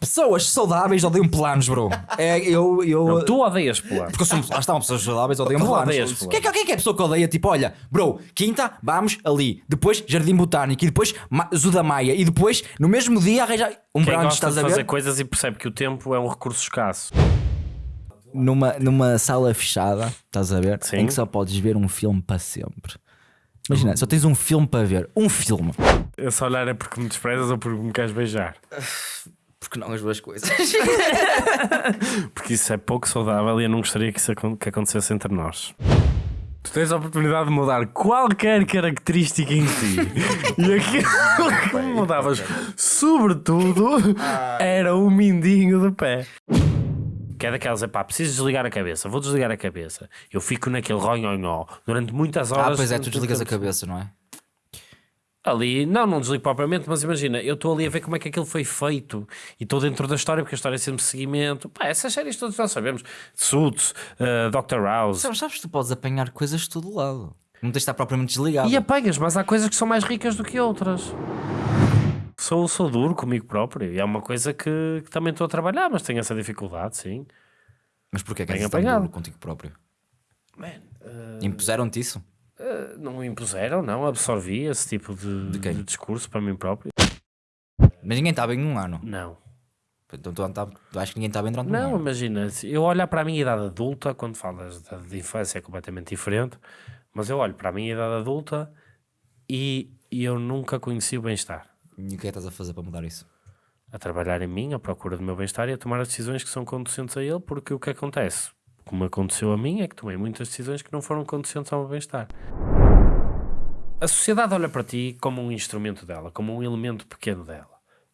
Pessoas saudáveis odeiam planos, bro. É, eu, eu, Não, tu odeias planos. Porque eu sou, lá estão pessoas saudáveis odeiam Tu planos. odeias O que, é que, o que é que é a pessoa que odeia? Tipo, olha, bro, quinta, vamos ali. Depois Jardim Botânico. E depois Zuda Maia. E depois, no mesmo dia, arranja um Quem brunch, gosta estás de a fazer ver? coisas e percebe que o tempo é um recurso escasso. Numa, numa sala fechada, estás a ver? Sim. Em que só podes ver um filme para sempre. Imagina, só tens um filme para ver. Um filme. Esse olhar é porque me desprezas ou porque me queres beijar? Porque não as duas coisas. Porque isso é pouco saudável e eu não gostaria que isso acon- que acontecesse entre nós. Tu tens a oportunidade de mudar qualquer característica em ti. e aquilo que me mudavas, sobretudo, era o mindinho do pé. Que é daquelas, é pá, preciso desligar a cabeça, vou desligar a cabeça. Eu fico naquele ronhonhó durante muitas horas. ah, pois é, tu desligas a cabeça, não é? Ali, não, não desligo propriamente, mas imagina, eu estou ali a ver como é que aquilo foi feito e estou dentro da história, porque a história é sempre seguimento. Pá, essas séries todas nós sabemos: Suits, uh, Dr. House. Sabes, sabes que tu podes apanhar coisas de todo lado. Não tens de estar propriamente desligado. E apanhas, mas há coisas que são mais ricas do que outras. Sou, sou duro comigo próprio e é uma coisa que, que também estou a trabalhar, mas tenho essa dificuldade, sim. Mas porquê que Bem és tão duro contigo próprio? Man, uh, Impuseram-te isso? Não me impuseram, não, absorvi esse tipo de, De de discurso para mim próprio. Mas ninguém está bem num ano. Não. Então tu, tá, tu acho que ninguém está bem durante um Não, ano. imagina, eu olhar para a minha idade adulta, quando falas de, de infância é completamente diferente, mas eu olho para a minha idade adulta e, e eu nunca conheci o bem-estar. E o que é que estás a fazer para mudar isso? A trabalhar em mim, à procura do meu bem-estar e a tomar as decisões que são conducentes a ele, porque o que acontece, como aconteceu a mim, é que tomei muitas decisões que não foram conducentes ao meu bem-estar. A sociedade olha para ti como um instrumento dela, como um elemento pequeno dela.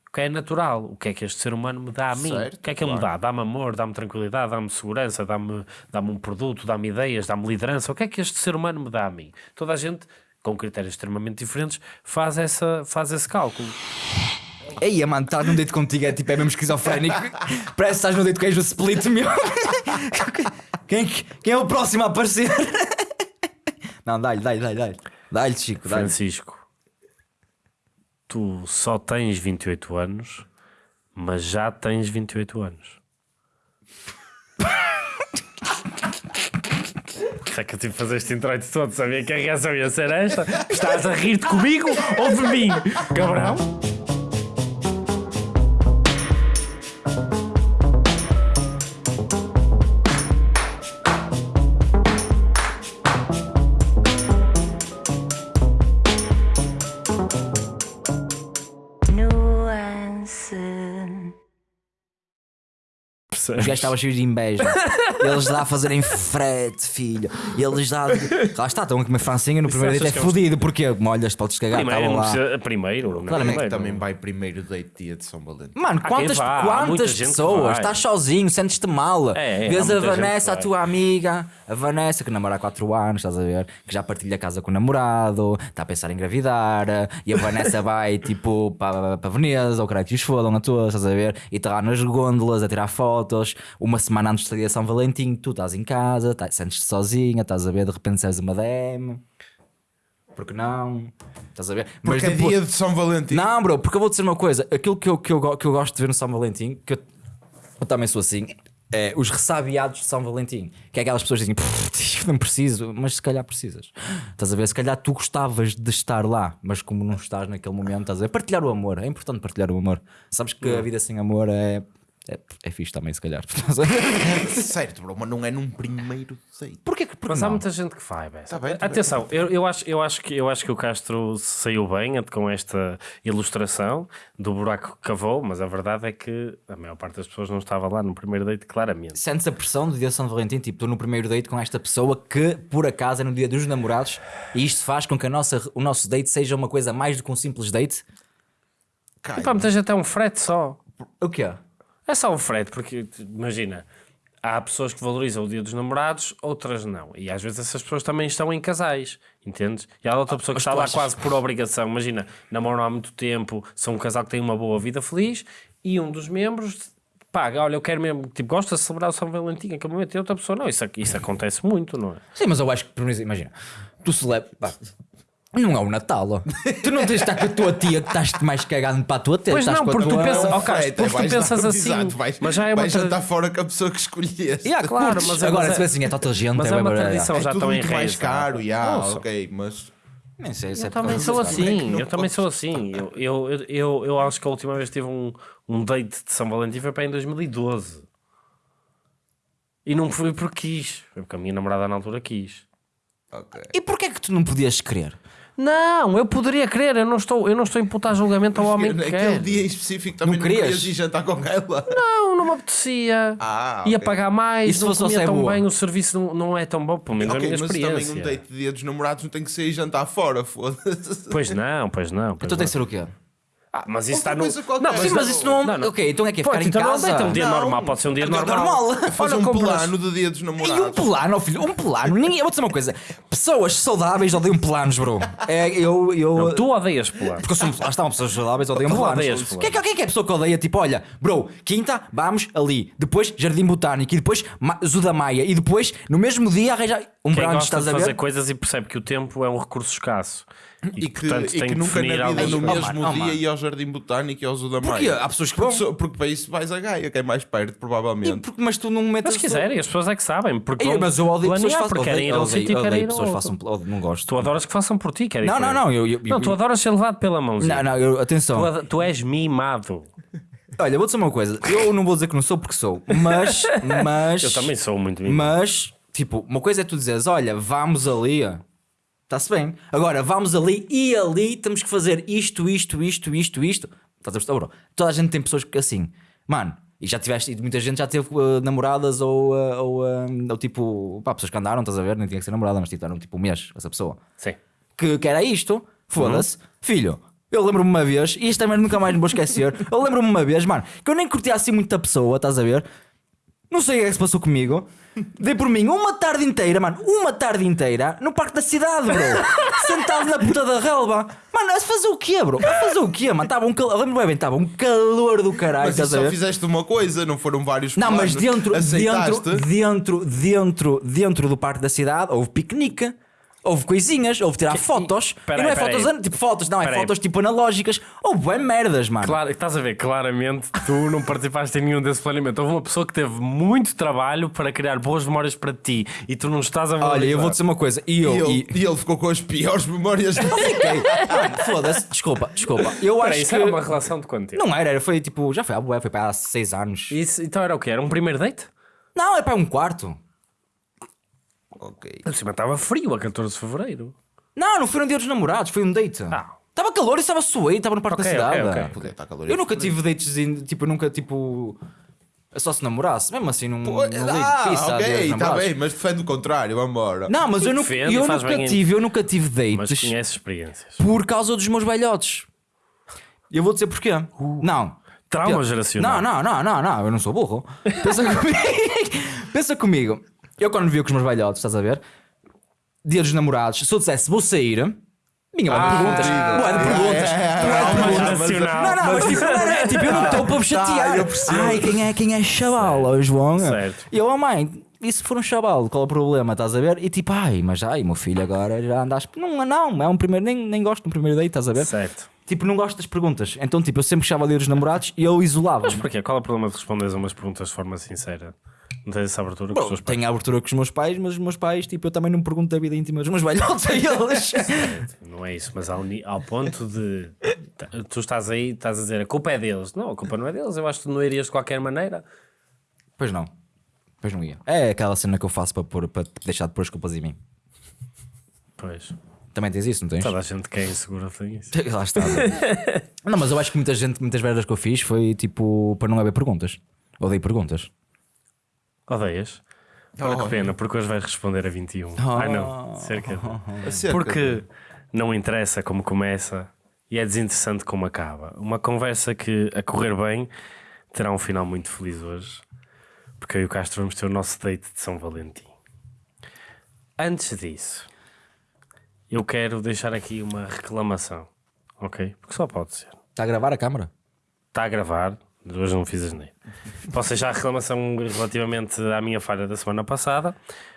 O que é natural, o que é que este ser humano me dá a mim? Certo, o que é que ele me claro. dá? Dá-me amor, dá-me tranquilidade, dá-me segurança, dá-me dá um produto, dá-me ideias, dá-me liderança. O que é que este ser humano me dá a mim? Toda a gente, com critérios extremamente diferentes, faz, essa, faz esse cálculo. Ei, mano, estar num date contigo é tipo, é mesmo esquizofrénico. Parece que estás num date com o split, meu. quem, quem é o próximo a aparecer? Não, dá-lhe, dá-lhe, dá-lhe, dá-lhe. Dá-lhe, Chico, dá-lhe. Francisco, tu só tens 28 anos, mas já tens 28 anos. Será que eu tive que fazer este introito todo? Sabia que a reação ia ser esta? Estás a rir-te comigo ou de mim, cabrão? Os gajos estavam cheios de inveja. Eles lá a fazerem frete, filho. E eles lá. Lá está, estão a comer francinha no primeiro date. É é um- fodido. Porquê? Molhas, podes cagar. Primeiro, não lá. precisa, primeiro, não é Claramente. primeiro. Também vai primeiro date dia de São Valentim. Mano, quantas, vá, quantas pessoas? Estás sozinho, sentes-te mal. É, é, Vês a Vanessa, a tua amiga, a Vanessa, que namora há 4 anos, estás a ver? Que já partilha casa com o namorado, está a pensar em engravidar, e a Vanessa vai tipo para, para Veneza, ou caralho que os fodam a todos, estás a ver? E está lá nas gôndolas a tirar fotos. Uma semana antes de São Valentim, tu estás em casa, tá- sentes-te sozinha, estás a ver? De repente sais uma DM. Porque não? Estás a ver? Porque é depois- dia de São Valentim. não, bro, porque eu vou dizer uma coisa: aquilo que eu, que eu, que eu gosto de ver no São Valentim, que eu, eu também sou assim, é os ressabiados de São Valentim. Que é aquelas pessoas que dizem, "Pff, não preciso, mas se calhar precisas. Estás a ver? Se calhar tu gostavas de estar lá, mas como não estás naquele momento, estás a ver? Partilhar o amor, é importante partilhar o amor. Sabes que a vida sem amor é. É, é fixe também, se calhar. Certo, bro, mas não é num primeiro date. Porquê que. Mas há muita gente que faz. Tá bem, tá bem, Atenção, eu, eu, acho, eu, acho que, eu acho que o Castro saiu bem com esta ilustração do buraco que cavou, mas a verdade é que a maior parte das pessoas não estava lá no primeiro date, claramente. Sentes a pressão do dia de São Valentim, tipo, estou no primeiro date com esta pessoa que, por acaso, é no dia dos namorados e isto faz com que a nossa, o nosso date seja uma coisa mais do que um simples date? Cai. E pá, muita gente é um frete só. O quê? É só um frete, porque imagina, há pessoas que valorizam o dia dos namorados, outras não. E às vezes essas pessoas também estão em casais, entendes? E há outra pessoa que está lá quase por obrigação. Imagina, namoram há muito tempo, são um casal que tem uma boa vida feliz e um dos membros paga, olha, eu quero mesmo, tipo, gosta de celebrar o São Valentim naquele momento e outra pessoa não. Isso, isso acontece muito, não é? Sim, mas eu acho que, por exemplo, imagina, tu celebras. Não é o Natal. tu não tens de estar com a tua tia que estás mais cagando para a tua tia. Pois não, porque tu pensas- ó, Castro, Freita, porque tu pensas dar- assim, Exato, vais, mas já é uma vais tra- jantar fora com a pessoa que escolheste. Yeah, claro, mas Agora, agora se é- assim, é total gente. mas é uma bué- tradição. É já estão muito mais enraizados. caro, yeah, ok, mas Nem sei se é Eu por também sou é assim, eu também sou assim. Eu, eu, eu, eu, eu acho que a última vez tive um, um date de São Valentim foi para em 2012. E não foi porque quis, foi porque a minha namorada na altura quis. ok. E porquê é que tu não podias querer? Não, eu poderia querer, eu não estou, eu não estou a imputar julgamento ao homem que Naquele quer. dia em específico também Não não, querias querias? ir jantar com ela. Não, não me apetecia. Ah, Ia ok. pagar mais, E se não fosse comia você tão boa? bem, o serviço não, não é tão bom, pelo menos a Ok, minha mas experiência. também um date de dia dos namorados não tem que ser ir jantar fora, foda-se. Pois não, pois não. Pois Então tem não. que ser o quê? Ah, mas isso está no. Não, mas, Sim, mas isso não... Não, não. Ok, então é que é Pô, ficar em então não casa. deita um dia Não. normal, pode ser um dia É normal. normal. Fazer um compras- plano do dia dos E namorados. um plano, filho, um plano. Ninguém, eu vou dizer uma coisa: pessoas saudáveis odeiam planos, bro. É, eu. eu Não, tu odeias pular. Porque eu sou, lá estão pessoas saudáveis odeiam Tu planos. odeias planos. Quem é, que- quem é que é a pessoa que odeia? Tipo, olha, bro, quinta, vamos ali. Depois Jardim Botânico. E depois Ma- Zuda Maia. E depois, no mesmo dia, arranja um Quem brunch, gosta estás de a fazer ver? coisas e percebe que o tempo é um recurso escasso. E, E que, portanto e tem que nunca na vida, no mesmo oh, dia, mano. ia ao Jardim Botânico e ao Zoo da Porquê? Maia. Há pessoas que vão. Porque, porque para isso vais a Gaia, que é mais perto, E provavelmente. porque- mas tu não metes. Mas se quiserem, as pessoas é que sabem. Porque Ei, mas eu odeio pessoas que façam. porque querem ir Odeio, a um sítio e querem pessoas ao façam. Não gosto. Tu adoras que façam por ti, querem Não, não, não. Eu, eu, Não, tu adoras ser levado pela mãozinha. Não, não, eu, atenção. Tu, tu és mimado. Olha, vou dizer uma coisa. Eu não vou dizer que não sou porque sou, mas. mas Eu também sou muito mimado. Mas, tipo, uma coisa é tu dizeres: olha, vamos ali. Está-se bem. Agora, vamos ali e ali temos que fazer isto, isto, isto, isto, isto. Estás a perceber? Bro? Toda a gente tem pessoas que assim, mano. E já tiveste, e muita gente já teve uh, namoradas ou, uh, ou, uh, ou tipo, pá, pessoas que andaram, estás a ver? Nem tinha que ser namorada, mas tipo, eram tipo um mês, essa pessoa Sim. que, que era isto, foda-se, filho. Eu lembro-me uma vez, e isto também nunca mais me vou esquecer. Eu lembro-me uma vez, mano, que eu nem curtia assim muito a pessoa, estás a ver? Não sei o que é que se passou comigo. Dei por mim uma tarde inteira, mano, uma tarde inteira no parque da cidade, bro. Sentado na puta da relva. Mano, a fazer o quê, bro? A fazer o quê, mano? Estava um calor, lembro bem, estava um calor do caralho, Mas estás a só ver? fizeste uma coisa, não foram vários Não, mas planos. dentro, Aceitaste? dentro, dentro, dentro, dentro do parque da cidade houve piquenique. Houve coisinhas, houve tirar fotos. E, peraí, não é peraí. fotos, tipo fotos, não, é Peraí. fotos tipo analógicas. Houve bué merdas, mano. Claro, estás a ver, claramente tu não participaste em nenhum desse planeamento. Houve uma pessoa que teve muito trabalho para criar boas memórias para ti e tu não estás a Olha, eu valorizar. vou dizer uma coisa. E E eu. ele, E... e ele ficou com as piores memórias dele. Fiquei. Mano, Foda-se, desculpa, desculpa. Eu Peraí, acho isso que. era uma relação de quanto tempo? Não era, era, foi tipo. Já foi há foi para há seis anos. Isso, então era o quê? Era um primeiro date? Não, é para um quarto. Ok. Por cima estava frio a 14 de Fevereiro. Não, não foi um dia dos namorados, foi um date. Ah. Estava calor e estava suei, estava no parque Ok, da cidade. ok. Podia estar calor. Eu nunca tive dates, tipo, eu nunca, tipo. Só se namorasse, mesmo assim, num. num Ah, lead pizza, dia ok, está namorados. bem, mas defende o contrário, vamos embora. Não, mas eu, nunca, Defende, eu faz nunca bem tive, eu nunca tive Mas dates conhece experiências. por causa dos meus velhotes. E eu vou dizer porquê. Não. Trauma geracional. Não, não, não, não, não, eu não sou burro. Pensa comigo. Pensa comigo. Eu quando vi com os meus velhotes, estás a ver? Dia dos namorados, se eu dissesse vou sair, vinha lá de perguntas. Boa de perguntas. Trauma mas- geracional. Não, não, mas tipo, não, tipo, eu não estou para vos chatear. eu percebo. Ai, quem é, quem é chaval, João? Certo. E eu, oh mãe, e se for um chaval, qual é o problema? Estás a ver? E tipo, ai, mas ai, meu filho agora já andas. Não, não, é um primeiro, nem, nem gosto de um primeiro date, estás a ver? Certo. Tipo, não gosto das perguntas. Então, tipo, eu sempre chava ali dos namorados e eu isolava. Mas porquê? Qual é o problema de responderes a umas perguntas de forma sincera? Não tens essa abertura com os teus pais? Tenho a abertura com os meus pais, mas os meus pais, tipo, eu também não pergunto da vida íntima dos meus velhotes a eles. Não é isso, mas ao, ao ponto de t- tu estás aí, estás a dizer a culpa é deles. Não, a culpa não é deles. Eu acho que tu não irias de qualquer maneira. pois não. Pois não ia. É aquela cena que eu faço para, pôr, para deixar de pôr as culpas em mim. Pois. Também tens isso, não tens? Toda a gente que é insegura tem isso. Lá está. não, mas eu acho que muita gente, muitas merdas que eu fiz foi tipo para não haver perguntas. Odeio perguntas. Odeias? Olha que pena, porque hoje vais responder a 21. Ai não, cerca de... Porque não interessa como começa e é desinteressante como acaba. Uma conversa que, a correr bem, terá um final muito feliz hoje. Porque eu e o Castro vamos ter o nosso date de São Valentim. Antes disso, eu quero deixar aqui uma reclamação, ok? Porque só pode ser. Está a gravar a câmara? Está a gravar, hoje não fiz asneira. Posso deixar a reclamação relativamente à minha falha da semana passada.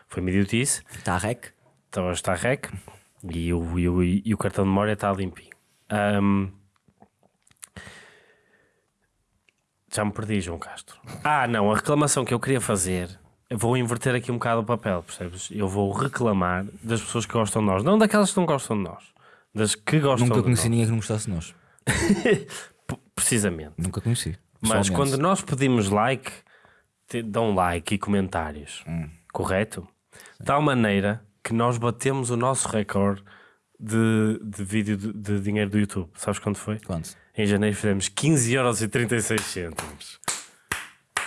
Foi uma idiotice. Está a rec? Então hoje está rec. E o, e o, e o cartão de memória está limpinho. Ahm, já me perdi, João Castro. Ah, não, a reclamação que eu queria fazer, eu vou inverter aqui um bocado o papel, percebes? Eu vou reclamar das pessoas que gostam de nós, não daquelas que não gostam de nós, das que gostam Nunca conheci ninguém que não gostasse de nós. Precisamente. Nunca conheci. Mas quando nós pedimos like, dão like e comentários, Hum. correto? De tal maneira que nós batemos o nosso recorde de, de vídeo de, de dinheiro do YouTube. Sabes quando foi? Quanto? Em janeiro fizemos 15 euros e 36 cêntimos.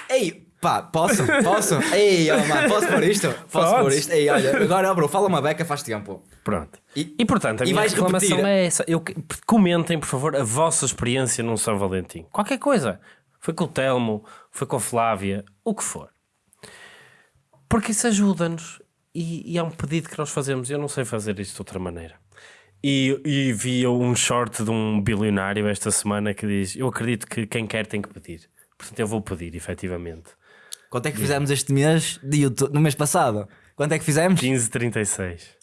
Ei, pá, posso? Posso? Ei, oh, mano, posso pôr isto? Posso Podes. pôr isto? Ei, olha, agora, bro, fala uma beca faz tempo. Pronto. E- E, portanto, a e minha reclamação repetir? é essa. Eu, comentem, por favor, a vossa experiência num São Valentim. Qualquer coisa. Foi com o Telmo, foi com a Flávia, o que for. Porque isso ajuda-nos. E, e é um pedido que nós fazemos. Eu não sei fazer isto de outra maneira. E, e vi um short de um bilionário esta semana que diz: Eu acredito que quem quer tem que pedir. Portanto, eu vou pedir, efetivamente. Quanto é que fizemos este mês de YouTube, no mês passado? Quanto é que fizemos? 15,36.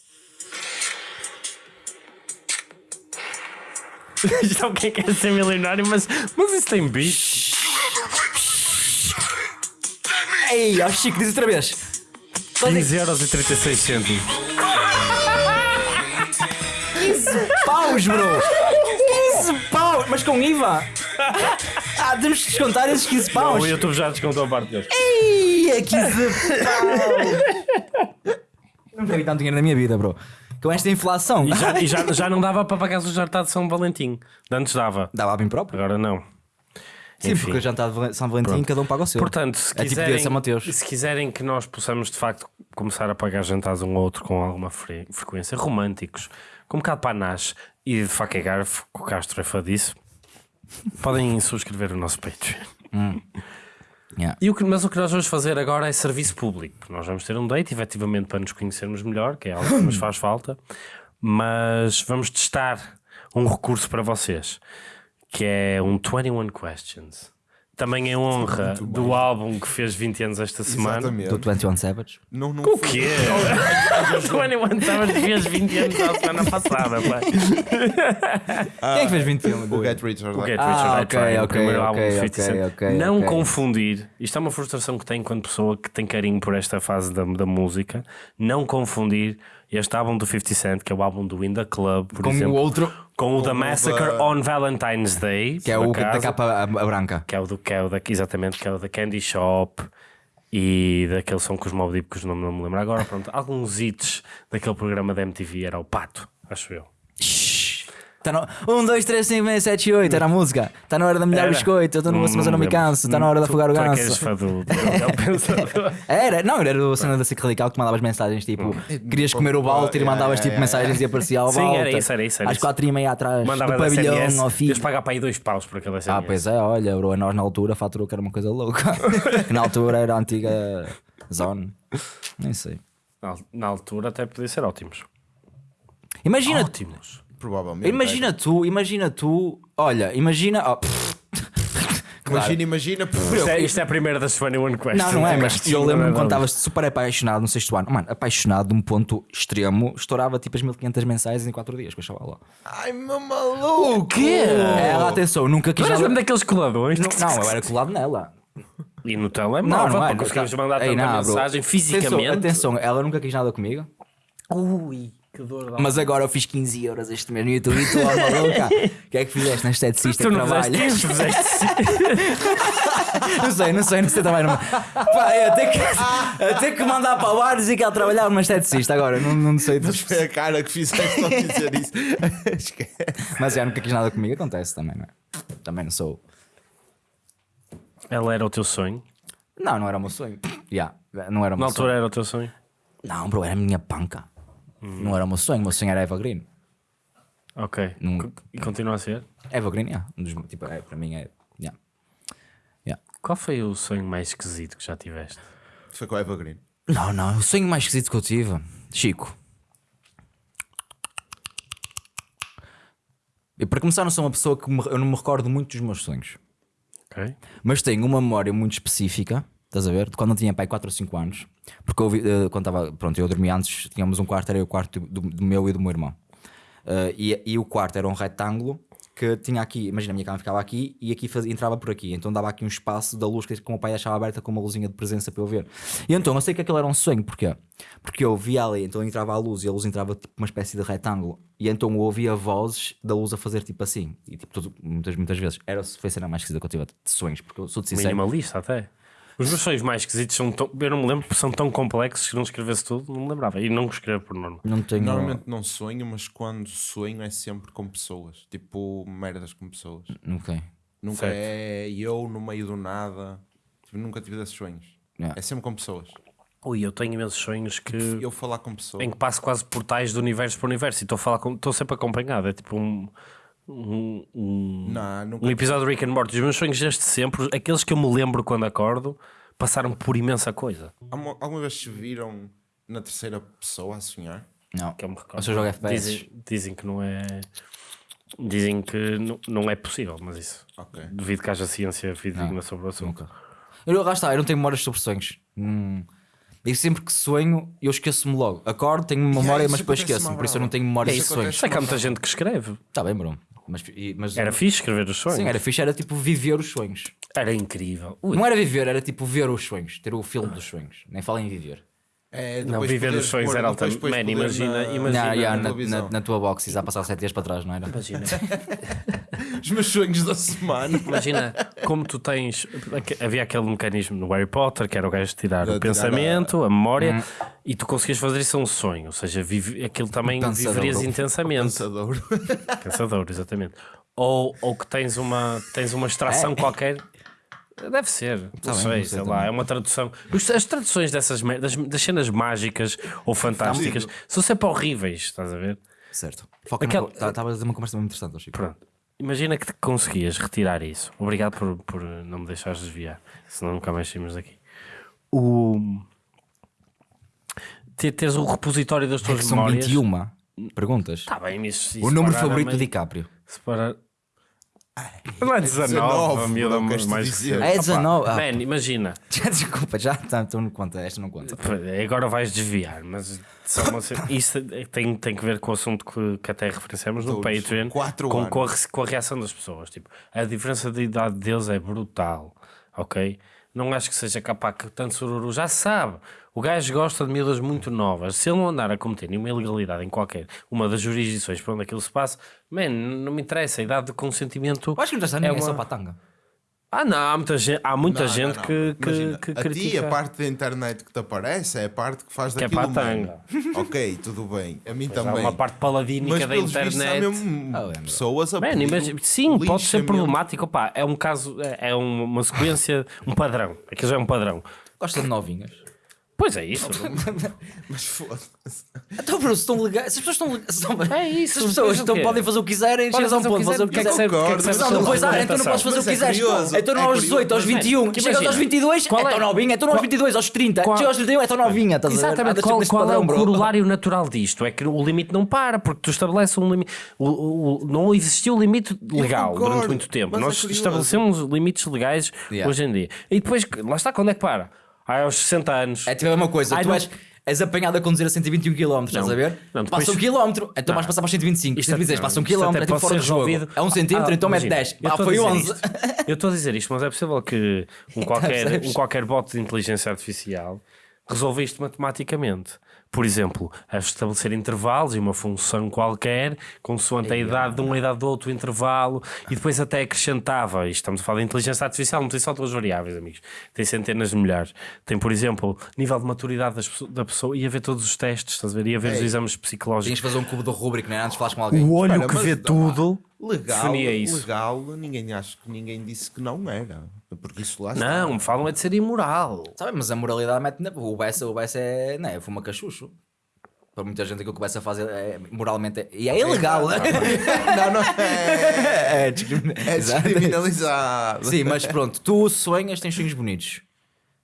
Isto é o quem quer ser milionário, mas, mas isso tem beat. Ei, ó Chico, diz outra vez. Quanto é 15 euros e 36 cêntimos. que paus, bro? 15 paus, mas com IVA? Ah, temos que descontar esses 15 paus. O YouTube já descontou a parte deles. Ei, é 15 paus. Nunca vi tanto dinheiro na minha vida, bro. Com esta inflação. E, já, e já, já não dava para pagar o jantar de São Valentim. Antes dava, Dava a mim próprio. agora não. Sim, Enfim. porque o jantar de São Valentim cada um paga o seu. Portanto, se É tipo quiserem, se quiserem que nós possamos de facto começar a pagar jantares um ao outro com alguma fre- frequência, românticos, com um bocado para nas e de faca e garfo, que o Castro é fã disso, podem subscrever o nosso Patreon. Yeah. E o que, mas o que nós vamos fazer agora é serviço público, nós vamos ter um date, efetivamente, para nos conhecermos melhor, que é algo que nos faz falta, mas vamos testar um recurso para vocês, que é um 21 Questions. Também em honra do álbum que fez 20 anos esta semana. Exatamente. Do 21 Savage. Não, não O quê? O 21 Savage fez 20 anos a semana passada, pá. Quem é que fez 21? O Get Rich or O. Get Ah, Rich or Die ok, Trying, o primeiro álbum ok, de 50 Cent. ok, ok, Não confundir, isto é uma frustração que tenho enquanto pessoa que tem carinho por esta fase da, da música, não confundir este álbum do 50 Cent, que é o álbum do In The Club, por Com exemplo, o outro, com o The o Massacre da- on Valentine's Day, que é o da acaso, capa a, a branca. que é o do que é o da, exatamente, que é o da Candy Shop e daquele som com os Mob Deep, que os nomes não me lembro agora, pronto, alguns hits daquele programa da MTV, era o Pato, acho eu. Tá no... 1, 2, 3, 5, 6, 7, 8. Era a música. Está na hora o Era. biscoito. Eu estou no Não- mas eu não me canso. Está na hora de afogar o é ganso. Era, não, era o cena da SIC Radical que mandavas mensagens tipo: querias comer o Walter e mandavas tipo mensagens e aparecia ao Sim, Walter. era isso, era isso, Às isso. quatro e meia atrás do pavilhão ao fim. Deus pagar para aí dois paus por aquele SMS. Ah, pois é, olha, bro, nós na altura faturou que era uma coisa louca. na altura era a antiga Zone. Nem sei. Na, na altura até podia ser ótimos. Imagina, Ótimos. Provavelmente. imagina tu, imagina tu, olha, imagina. oh, Imagina, imagina. pff, Isto é, isto é a primeira das 21 Questions. Não, não é, mas eu lembro-me quando estavas super apaixonado no sexto ano. Mano, apaixonado de um ponto extremo, estourava tipo as 1500 mensagens em 4 dias com a chavala. Ai, meu maluco. O quê? Ela, atenção, nunca quis Não eras mesmo daqueles coladões? Não, não, eu era colado nela. E no telemóvel, Não, não é. para conseguirmos mandar tanta mensagem Atenção, fisicamente. Atenção, ela nunca quis nada comigo. Ui, que dor dá. Mas agora eu fiz 15 euros este mês no YouTube e tu, ó maluca. O que é que fizeste na esteticista tu que não fizeste Não sei, não sei, não sei também. Não... Pá, é, até, que, até que mandar para o bar dizer que ela trabalhava numa esteticista agora, não, não sei. Mas foi a cara que fizeste ao dizer isso. Mas já nunca quis nada comigo, acontece também, não é? Também não sou. Ela era o teu sonho. Não, não era o meu sonho. Yeah, não era o Na meu altura sonho. era o teu sonho. Não, bro, era a minha panca. Não era o meu sonho, o meu sonho era Eva Green. Ok. Co- E continua a ser? Eva Green, yeah. Um dos, tipo, é, para mim é. Yeah. Yeah. Qual foi o sonho mais esquisito que já tiveste? Foi com a Eva Green. Não, não, o sonho mais esquisito que eu tive, Chico. Eu, para começar, não sou uma pessoa que me- eu não me recordo muito dos meus sonhos. Ok. Mas tenho uma memória muito específica, estás a ver? Quando eu tinha pai 4 ou 5 anos. Porque eu, eh, quando estava, pronto, eu dormia antes, tínhamos um quarto, era o quarto do, do meu e do meu irmão. Uh, e, e o quarto era um retângulo que tinha aqui, imagina, a minha cama ficava aqui e aqui fazia, entrava por aqui, então dava aqui um espaço da luz que, que o meu pai deixava aberta com uma luzinha de presença para eu ver. E então eu sei que aquilo era um sonho, porquê? Porque eu via ali, então entrava a luz e a luz entrava tipo uma espécie de retângulo, e então eu ouvia vozes da luz a fazer tipo assim, e tipo, tudo, muitas, muitas vezes. Era foi a cena mais esquisita que eu tive de sonhos, porque eu sou de sincero. Minimalista até. Os meus sonhos mais esquisitos são tão. Eu não me lembro, porque são tão complexos que não escrevesse tudo, não me lembrava. E não escrevo por norma. Não tenho. Normalmente não sonho, mas quando sonho é sempre com pessoas. Tipo, merdas com pessoas. Não tenho. Nunca Certo. é eu no meio do nada. Tipo, nunca tive desses sonhos. Yeah. É sempre com pessoas. Ui, eu tenho imensos sonhos que. Eu falar com pessoas. em que passo quase portais do universo para o universo e estou a falar com. Estou sempre acompanhado. É tipo um. Um, um, Não, nunca. um episódio de Rick and Morty. Os meus sonhos desde sempre, aqueles que eu me lembro quando acordo, passaram por imensa coisa. Alguma, alguma vez se viram na terceira pessoa a sonhar? Não. Que eu me recordo. É FPS. Dizem, dizem que não é. Dizem que não, não é possível, mas isso. Ok. Devido que haja ciência fidedigna sobre o assunto. Nunca. Eu, lá está, eu não tenho memórias sobre sonhos. Hum. E sempre que sonho, eu esqueço-me logo. Acordo, tenho memória, isso mas depois acontece-me esqueço. à Por isso eu não tenho memórias Isso de sonhos. Sei que há muita gente que escreve. Está bem, bro. Mas, e- mas Era fixe escrever os sonhos. Sim, era fixe, era tipo viver os sonhos. Era incrível. Ui, Não era viver, era tipo ver os sonhos, ter o filme dos sonhos. Nem fala em viver. É, Não, viver os sonhos era depois Man, imagina- na- imagina- Não, yeah, na, na- na tua box, já passar 7 dias para trás, não era? Imagina. Os meus sonhos da semana. Imagina como tu tens. Havia aquele mecanismo no Harry Potter que era o gajo tirar De o tirar pensamento, a memória, e tu conseguias fazer isso a um sonho. Ou seja, vive, aquilo também viverias intensamente. Pensador. Pensador, exatamente. Ou, ou que tens uma, tens uma extração qualquer. Deve ser, não Tá bem, sei, não sei sei lá, é uma tradução. As traduções dessas das, das cenas mágicas ou fantásticas são sempre horríveis, estás a ver? Certo. Foca Aquela- Estava a dizer uma conversa muito interessante, Chico. Pronto. Imagina que conseguias retirar isso. Obrigado por, por não me deixares desviar, senão nunca mais saímos daqui. O... Ter, teres o repositório das É tuas são memórias. 21 perguntas. Está bem, isso, o número favorito do DiCaprio. Separar... Não é 19, 19, a miúda não queres mais dizer. recente. É 19. Ah, Man, imagina, já, desculpa, já tá, então não conta, esta não conta. agora vais desviar, mas só uma isso tem, tem que ver com o assunto que, que até referenciamos no Todos, Patreon, quatro com, com, a, com a reação das pessoas. Tipo, a diferença de idade deles é brutal, ok? Não acho que seja capaz que tanto sururu já sabe. O gajo gosta de miúdas muito novas. Se ele não andar a cometer nenhuma ilegalidade em qualquer uma das jurisdições por onde aquilo se passa, man, não me interessa. A idade de consentimento. Eu acho que não está ninguém, é uma- só para a tanga. Ah, não, há muita gente, há muita Não, gente não, não. que, que, Imagina, que a ti, critica. a parte da internet que te aparece é a parte que faz Que é daquilo para a humano. tanga. ok, tudo bem. A mim Há também. uma parte paladínica Mas da vistos internet. mesmo Ah, é, pessoas a Man, imagina- sim, pode ser problemático. Opá, é um caso, é é um- uma sequência, um padrão. Aquilo já é um padrão. Gosta de novinhas. Pois é isso. Mas foda-se. Então, bro, se estão legais, se as pessoas estão legais, estão- É isso, se as pessoas estão, podem fazer o que quiserem, chegas a um fazer o que ponto, fazer o que quiserem, é Não, depois, ah, então não podes argumentação? fazer o que é quiseres. curioso, Então não é aos curioso. 18, aos Mas, 21. man, Chegas aos imagina, 22, qual é é- tão novinha. Então aos qual- 22, aos 30. qual- Chegas aos 31, é tão novinha. estás? Exatamente, qual, qual é o bro. corolário natural disto? É que o limite não para, porque tu estabeleces um limite. O, o- o- não existiu limite legal durante muito tempo. é Nós estabelecemos limites legais hoje em dia. E depois, lá está, quando é que para? Ah, aos 60 anos. É tipo a mesma coisa. Ai, Tu não- és, és apanhado a conduzir a 121 km, estás Não. a ver? Não, depois- Passa um quilómetro, então vais passar para os 125. Isto 126, até- passa um isto quilómetro, até é tipo pode fora ser do jogo. resolvido. É um centímetro, Ah, então mete imagina, 10. eu Ah, estou a foi dizer 11. isto. Eu estou a dizer isto, mas é possível que um qualquer, Percebes? um qualquer bot de inteligência artificial resolva isto matematicamente. Por exemplo, a estabelecer intervalos e uma função qualquer, consoante a idade de um a idade do outro intervalo, e depois até acrescentava, estamos a falar de inteligência artificial, não tem só duas variáveis, amigos, tem centenas de milhares. Tem, por exemplo, nível de maturidade das da pessoa, ia ver todos os testes, estás a ver? Ia ver os Ei. exames Tinhas psicológicos. de fazer um cubo do Rubik, né? Antes de falares com alguém. O olho Espera, que vê tudo Legal, legal, ninguém acho que ninguém disse que não era. Porque isso lá está. Não, me falam é de ser imoral. Sabe, mas a moralidade mete na. O Bessa, o Bessa é. Não é? Fuma cachucho. Para muita gente aquilo que o Bessa faz é, moralmente. É, e é ilegal. Não, não é. é, É descriminalizado. Sim, mas pronto, tu sonhas, tens sonhos bonitos.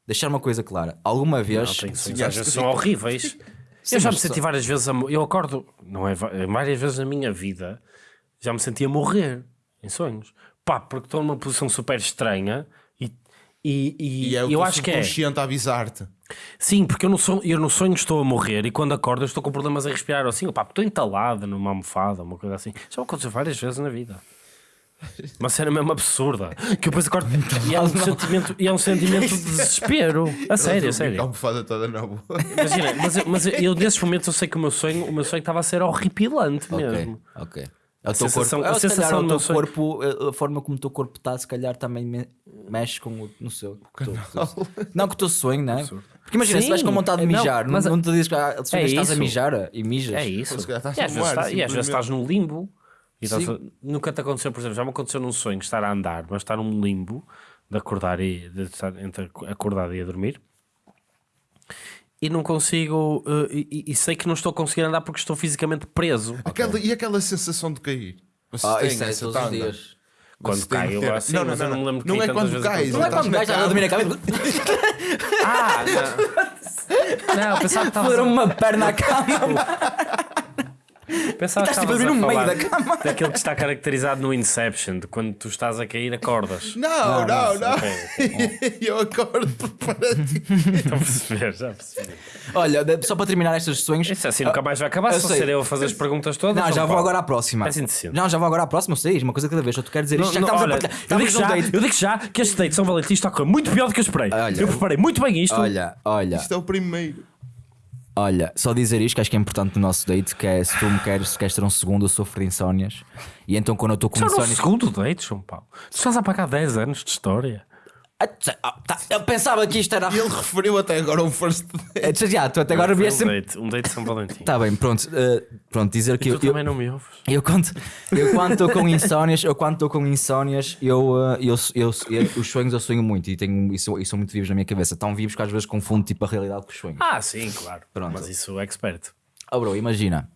Deixar uma coisa clara. Alguma Não, vez. tem sonhos, Sonhaste às vezes que- são horríveis. Sim, eu já me senti só- várias vezes a Eu acordo, não é? Várias vezes na minha vida já me senti a morrer em sonhos. Pá, porque estou numa posição super estranha e, E, e, E é eu acho que é. subconsciente a avisar-te. Sim, porque eu no, sonho, eu no sonho estou a morrer e quando acordo eu estou com problemas a respirar. Ou assim, opá, estou entalado numa almofada, uma coisa assim. Já aconteceu várias vezes na vida. Uma cena mesmo absurda. Que eu depois acordo e é um sentimento, e é um sentimento de desespero. A sério, a A sério. almofada toda na boa. Imagina, mas, eu- mas eu nesses momentos eu sei que o meu sonho, o meu sonho estava a ser horripilante mesmo. ok. É o teu sensação- corpo, a é, se calhar sensação o do teu corpo, a- a forma como o teu corpo está, se calhar também me- mexe com o no seu. com o teu- não, com o teu sonho, não é? Porque imagina, se Sim, vais com vontade de não, mijar, mas não, a- não te dizes que ah, que estás a mijar e mijas. É isso. Se calhar estás E às, no vezes, está- e às vezes simplesmente. estás num limbo. E estás a- nunca te aconteceu, por exemplo, já me aconteceu num sonho estar a andar, mas estar num limbo de acordar e de estar entre acordado e a dormir. E não consigo, eh, e, e- sei que não estou a conseguir andar porque estou fisicamente preso. Aquela, e aquela sensação de cair? Vocês Ah, têm isso é essa todos os tanda? dias. Quando cai, eu assim, Não, não, eu não me não. lembro que Não é quando contar. Não é quando a cama. dormir a cabeça. Ah, não. não, pensava que estavas Pôr a- uma perna à cama. Pensava que Estás tipo a no meio da cama. Daquilo que está caracterizado no Inception, de quando tu estás a cair, acordas. Não, não, não. Ok, Eu acordo preparadinho. Estou a perceber, já percebi. Olha, só para terminar estes sonhos. Isso assim nunca mais vai acabar, se ser eu a fazer as perguntas todas. Não, já vou agora à próxima. Indecente. Não, já vou agora à próxima, eu sei, uma coisa cada vez. Eu te quero dizer isto, já que estamos a partilhar. eu, digo já, eu digo já que este date de São Valentim está a correr muito pior do que eu esperei. Olha. eu preparei muito bem isto. Olha, olha, Isto é o primeiro. Olha, só dizer isto que acho que é importante no nosso date, que é se tu me queres, se queres ter um segundo, eu sofro de insónias. E então quando eu estou com no insónias. segundo date, João Paulo. Tu estás a pagar 10 anos de história. Eu pensava que isto era. E ele referiu até agora um first date. É, já, tu até agora vieste um date, um date de São Valentim. Tá bem, pronto. eh, pronto, dizer que E eu, tu eu, também não me ouves. eu quando eu quando estou com insónias, eu quando estou com insónias, eu, eh, eu, eu, eu- os sonhos eu sonho muito e tenho isso, isso são muito vivos na minha cabeça, tão vivos que às vezes confundo tipo a realidade com os sonhos. Ah, sim, claro. Pronto. Mas isso é expert. Oh bro, imagina.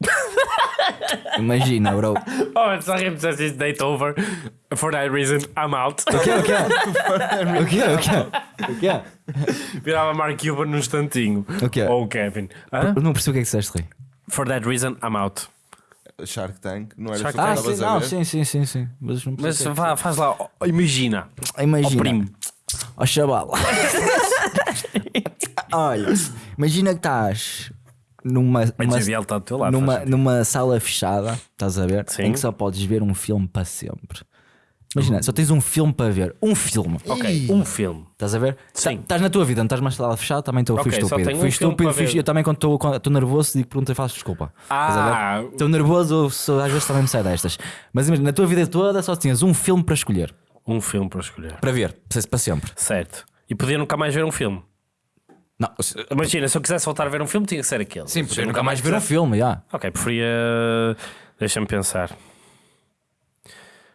imagina, bro. Oh, sorry, I'm just date over. For that reason, I'm out. O que é? O que é? O que é? O que é? O que é? Virava Mark Cuban num instantinho. O quê? Ou o Kevin. Hã? Eu não percebi o que é que disseste, Rui. For that reason, I'm out. Shark Tank, não era Shark isso que Ah, estavas sim, a não, ver? sim, sim, sim, sim. Mas não Mas percebi o que é vá, faz lá, oh, imagina. que- Imagina. Primo. Ó chaval. Olha, imagina que estás numa, numa, lado. numa, numa sala fechada, estás a ver? Sim. Em que só podes ver um filme para sempre. Imagina, só tens um filme para ver. Um filme. Ok, um filme. Estás a ver? Sim. Tá- Estás na tua vida, não estás mais sala fechada, também estou fui Ok, só estúpido. tenho um Fui estúpido, fui- eu também quando estou- nervoso digo pergunta e faço desculpa. Ah, Estou nervoso, sou- às vezes também me sai destas. Mas imagina, na tua vida toda só tinhas um filme para escolher. um filme para escolher. Para ver, para para sempre. Certo. E podia nunca mais ver um filme. Não, Imagina, se eu quisesse voltar a ver um filme, tinha que ser aquele. sim, Se porque eu nunca mais ver um filme, já. Ok, preferia. Deixa-me pensar.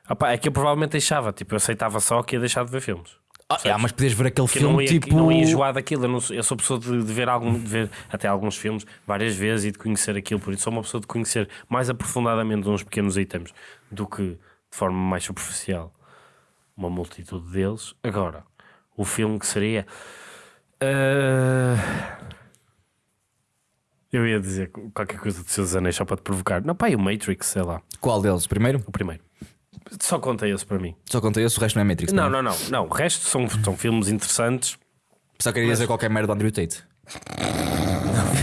Opa, é que eu provavelmente deixava, tipo, eu aceitava só que ia deixar de ver filmes. Ah, já, mas podias ver aquele Que filme não ia, tipo. não ia enjoar daquilo. Eu, não sou, eu sou pessoa de, de ver algum, de ver até alguns filmes várias vezes e de conhecer aquilo. Por isso, sou uma pessoa de conhecer mais aprofundadamente uns pequenos itens do que de forma mais superficial uma multitude deles. Agora, o filme que seria. Ah, Eu ia dizer qualquer coisa de seus anéis só para te provocar. Não, pá, e o Matrix, sei lá, Qual deles? Primeiro? o primeiro. Só conta esse para mim. Só contei esse, o resto não é Matrix. Não, não, não, não. O resto são, são filmes interessantes. Só queria dizer qualquer merda do Andrew Tate.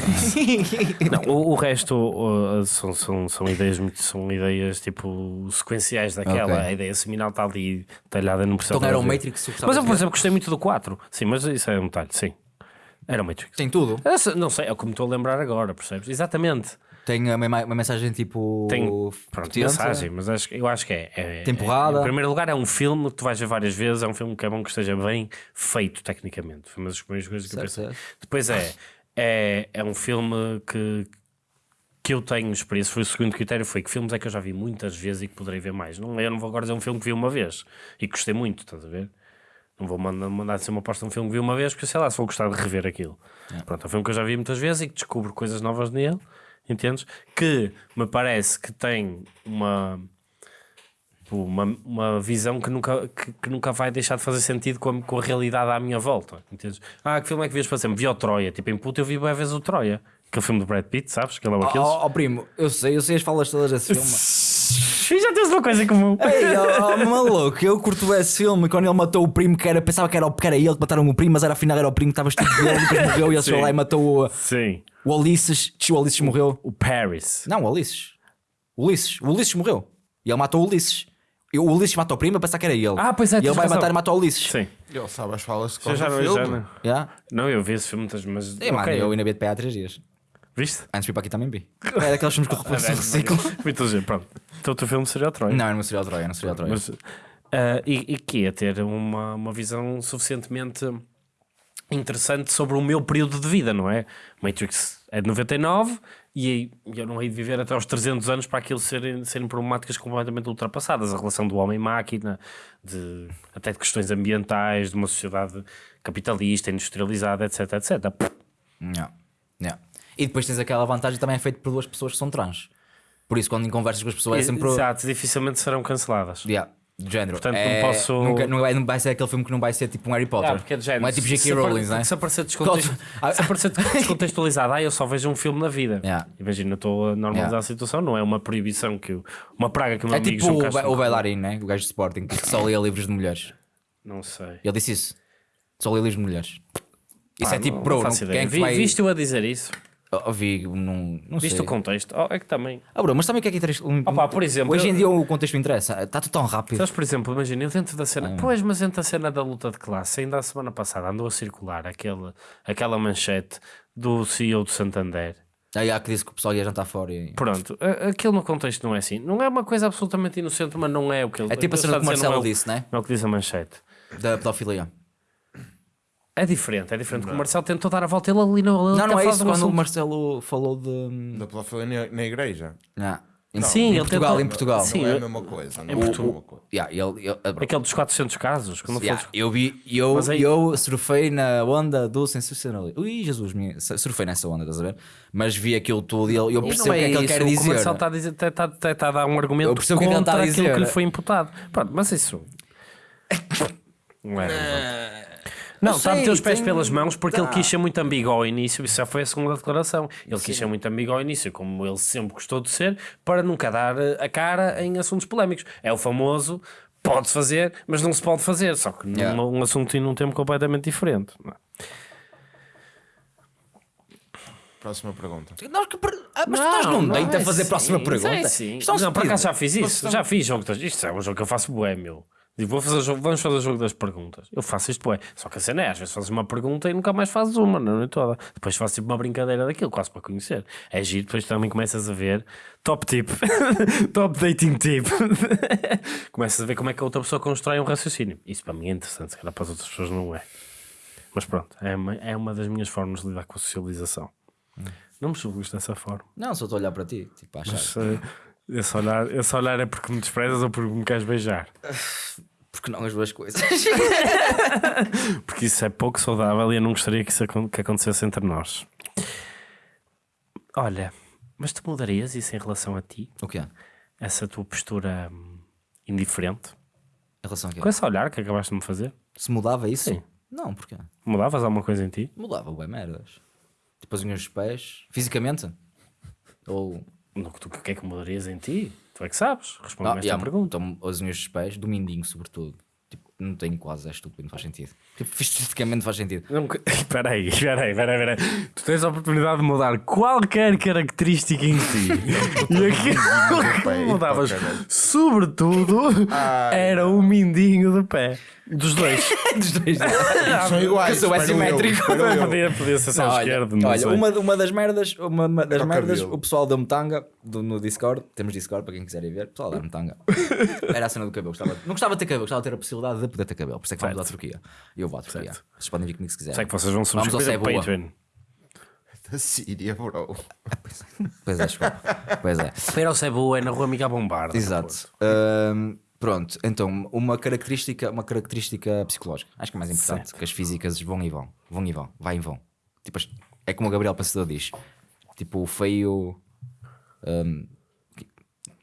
Não, o, o resto uh, são, são, são ideias muito, são ideias tipo sequenciais daquela. Ok. A ideia seminal está ali talhada, não precisa Então era o. Matrix que Mas eu, por exemplo, gostei muito do 4. Sim, mas isso é um detalhe, sim. Era o Matrix. Tem tudo. Essa- não sei, é como estou a lembrar agora, percebes? Exatamente. Tem uma, uma mensagem tipo. Tem pronto, potente. mensagem, mas acho, que- eu acho que é, é- Tem porrada. é- em primeiro lugar, é um filme que tu vais ver várias vezes. É um filme que é bom que esteja bem feito, tecnicamente. Foi uma das primeiras coisas que eu Certo, pensei. certo. Depois é, é, é um filme que, que eu tenho experiência. Foi o segundo critério: foi que filmes é que eu já vi muitas vezes e que poderei ver mais. Não, eu não vou agora dizer um filme que vi uma vez e que gostei muito, estás a ver? Não vou mandar, mandar ser uma aposta um filme que vi uma vez, porque sei lá, se vou gostar de rever aquilo. Pronto, é um filme que eu já vi muitas vezes e que descubro coisas novas nele, entendes? Que me parece que tem uma. Pô, Uma, uma visão que nunca, que, que nunca vai deixar de fazer sentido com a, com a realidade à minha volta. Entendes? Ah, que filme é que vias para sempre? Vi o Troia. Tipo, em puta eu vi boas vezes o Troia. Aquele filme do Brad Pitt, sabes? Que é o Oh, Aquiles. oh, oh, primo, eu sei, eu sei as falas todas desse filme. Já tens uma coisa em comum. Ei, oh, oh, maluco, eu curto esse filme quando ele matou o primo que era, pensava que era, o- que era ele que mataram o primo, mas era afinal era o primo que estava vestido de ele, depois morreu e ele chegou lá e matou o, Sim. o Ulisses. Tch, O Ulisses morreu. O Paris. Não, o Ulisses. O Ulisses. O Ulisses morreu. E ele matou o Ulisses. E o Ulisses matou o primo a pensar que era ele. Ah, pois é, E ele tens vai razão. matar e matou o Ulisses. Sim. Ele sabe as falas de Já, já, qualquer já, filme. não. Yeah. Não, eu vi esse filme muitas mas. É, mano, ok. eu ainda vi de pé há 3 dias. Viste? Antes de vir para aqui também vi. É daqueles filmes que eu Ah, reciclo. Muito pronto. Então o teu filme seria o Troy. Não, era no serial Troia, no serial Troia. Mas, ah, e, e que ia ter uma, uma visão suficientemente interessante sobre o meu período de vida, não é? Matrix é de 99 e eu não hei de viver até aos 300 anos para aquilo serem, serem problemáticas completamente ultrapassadas. A relação do homem-máquina, de, até de questões ambientais, de uma sociedade capitalista, industrializada, etc, etc. Yeah. Yeah. E depois tens aquela vantagem também é feito por duas pessoas que são trans. Por isso, quando conversas com as pessoas, é sempre. Exato, dificilmente serão canceladas. Yeah. De género. Portanto, não é, posso- Nunca, não, vai, não vai ser aquele filme que não vai ser tipo um Harry Potter. Ah, porque é género. Não é tipo J.K. Rowling, não é? Se aparecer descontexto- Ah, se aparecer descontextualizado, ah, eu só vejo um filme na vida. Yeah. Imagina, estou a normalizar Yeah. a situação, não é uma proibição que eu, uma praga que o meu É amigo tipo o, ba- o bailarino, né? o gajo de Sporting, que só lia livros de mulheres. Não sei. Ele disse isso. Só lia livros de mulheres. Isso Ah, é tipo, não, bro, não não- quem é que vai... Viste-o a dizer isso? Oh, vi, não, não Viste sei. o contexto? Oh, é que também. Ah, bro, mas também o que é que interessa? Um, Opa, por exemplo, Hoje eu- em dia o contexto interessa. Está tudo tão rápido. Sabes, por exemplo, imagina, eu dentro da cena, Ah. pois, mas dentro da cena da luta de classe, ainda a semana passada andou a circular aquele, aquela manchete do CEO do Santander. Aí há que disse que o pessoal ia jantar fora. E... Pronto, aquilo no contexto não é assim. Não é uma coisa absolutamente inocente, mas não é o que ele É tipo a cena está que o não Marcelo é o- disse, né? Não é o que diz a manchete. Da pedofilia. É diferente, é diferente. porque O Marcelo tentou dar a volta, ele ali não. ele Não, não é isso quando o Marcelo falou de. Da pedofilia na, na igreja. Ah, em, Sim, em Portugal, tentou- em Portugal. Sim, não é a mesma coisa. Não em é a Portugal. mesma coisa. Yeah, ele, ele, bro, Aquele dos 400 casos. Quando Yeah, foi... eu vi, eu, aí- eu surfei na onda do sensacionalismo. Ui, Jesus, minha, surfei nessa onda, estás a ver? Mas vi aquilo tudo e eu, eu percebo não o que é que ele quer o que dizer. O Marcelo está a, dizer, está, está, está, está a dar um argumento Eu percebo o que é que ele contra está a aquilo dizer. que lhe foi imputado. Pronto, mas isso. Não é relevante. Não, está a meter os pés tem- pelas mãos porque Tá. ele quis ser muito ambíguo ao início. Isso já foi a segunda declaração. Ele quis ser muito ambíguo ao início, como ele sempre gostou de ser, para nunca dar eh, a cara em assuntos polémicos. É o famoso. Pode-se fazer, mas não se pode fazer. Só que Yeah. num um assunto e num tempo completamente diferente. não é? Próxima pergunta. Nós que per- ah, mas tu estás num date a é fazer a próxima sim, pergunta. É sim. É um não, por acaso já fiz isso. Já fiz jogo. Isto é um jogo que eu faço bué, meu. Digo, vou fazer jogo... Vamos fazer o jogo das perguntas. Eu faço isto bué. Só que a cena é, às vezes fazes uma pergunta e nunca mais fazes uma, não é toda. Depois faço tipo uma brincadeira daquilo, quase para conhecer. É giro, depois também começas a ver top tip, top dating tip. começas a ver como é que a outra pessoa constrói um raciocínio. Isso para mim é interessante, se calhar para as outras pessoas não é. Mas pronto, é uma, é uma das minhas formas de lidar com a socialização. Não me julgues dessa forma. Não, só estou a olhar para ti, tipo, a achar. Mas, eh, esse, olhar, esse olhar é porque me desprezas ou porque me queres beijar? Porque não as duas coisas. Porque isso é pouco saudável e eu não gostaria que isso acon- que acontecesse entre nós. Olha, mas tu mudarias isso em relação a ti? o que é? Em Essa tua postura hum, indiferente? relação a quê? Com esse olhar que acabaste de me fazer? Se mudava isso? Sim. Não, porquê? Mudavas alguma coisa em ti? Mudava bem merdas. Tipo as unhas dos pés, fisicamente? Ou. No que tu o que é que mudarias em ti? Tu é que sabes. Responde-me Ah, esta yeah, pergunta. então, as unhas dos pés, do mindinho, sobretudo. Tipo, não tenho quase, é estúpido, não faz sentido. Tipo, fisicamente faz sentido. Não, Espera aí, espera aí, espera aí, espera aí. Tu tens a oportunidade de mudar qualquer característica em ti. e aquilo que mudavas, sobretudo, era o mindinho do pé. Dos dois. Dos dois. São iguais. que sou assimétrico. podia, podia ser só Não, olha, esquerdo, não olha, sei. uma, uma das merdas, uma, uma das o merdas, cabelo. o pessoal da Metanga do, no Discord, temos Discord para quem quiser ir ver, o pessoal da Metanga, era a cena do cabelo. Gostava, não gostava de ter cabelo, gostava de ter a possibilidade de poder ter cabelo. Por isso é que vamos à Turquia. E eu vou à Turquia. Vocês podem vir comigo se quiserem. Sei que vocês vão Vamos ao subscrever o. Patreon. Da Síria, bro. Pois é, desculpa. Pois é. Para ao Cebu é na rua Miguel Bombarda. Exato. Pronto, então, uma característica, uma característica psicológica. Acho que é mais importante, que as físicas vão e vão. Vão e vão. Vai e vão. Tipo, é como o Gabriel Passador diz. Tipo, o feio. que-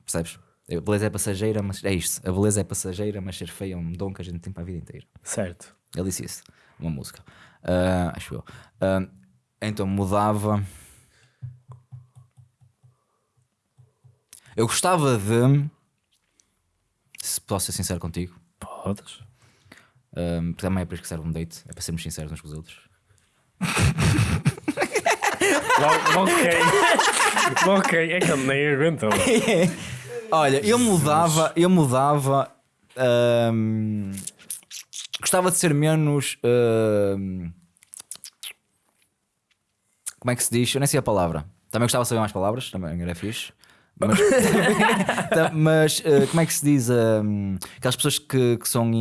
percebes? A beleza é passageira, mas é isto. A beleza é passageira, mas ser feio é um dom que a gente tem para a vida inteira. Certo. Ele disse isso. Uma música. Ah, acho eu. Ah, então mudava. Eu gostava de se posso ser sincero contigo. Podes. Um, porque também é para isso que serve um date, é para sermos sinceros uns com os outros. ok. ok, é que ele nem aguentou. Olha, eu mudava, eu mudava. hum, gostava de ser menos. hum, como é que se diz? Eu nem sei a palavra. Também gostava de saber mais palavras, também era fixe. Mas, mas, eh, como é que se diz? hum, aquelas pessoas que, que são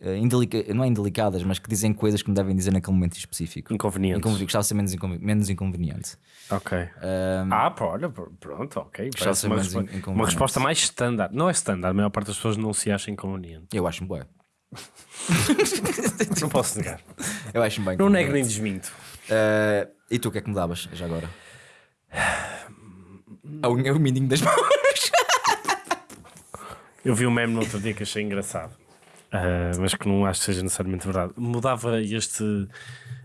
eh, indelica- não é indelicadas, mas que dizem coisas que não devem dizer naquele momento específico. Inconvenientes. Inconveniente. Gostava de ser menos, inconven- menos inconveniente. Ok. Hum, Ah, pá, olha, pr- pronto, ok. Gostava de ser uma, respo- in- inconveniente. uma resposta mais standard. Não é standard, a maior parte das pessoas não se acha inconveniente. eu acho-me bem. Não posso negar. Eu acho-me bem. Não nego inconveniente. nem desminto. Eh, e tu o que é que mudavas já agora? A unha, o mindinho das mãos. Eu vi um meme no outro dia que achei engraçado, ah, mas que não acho que seja necessariamente verdade. Mudava este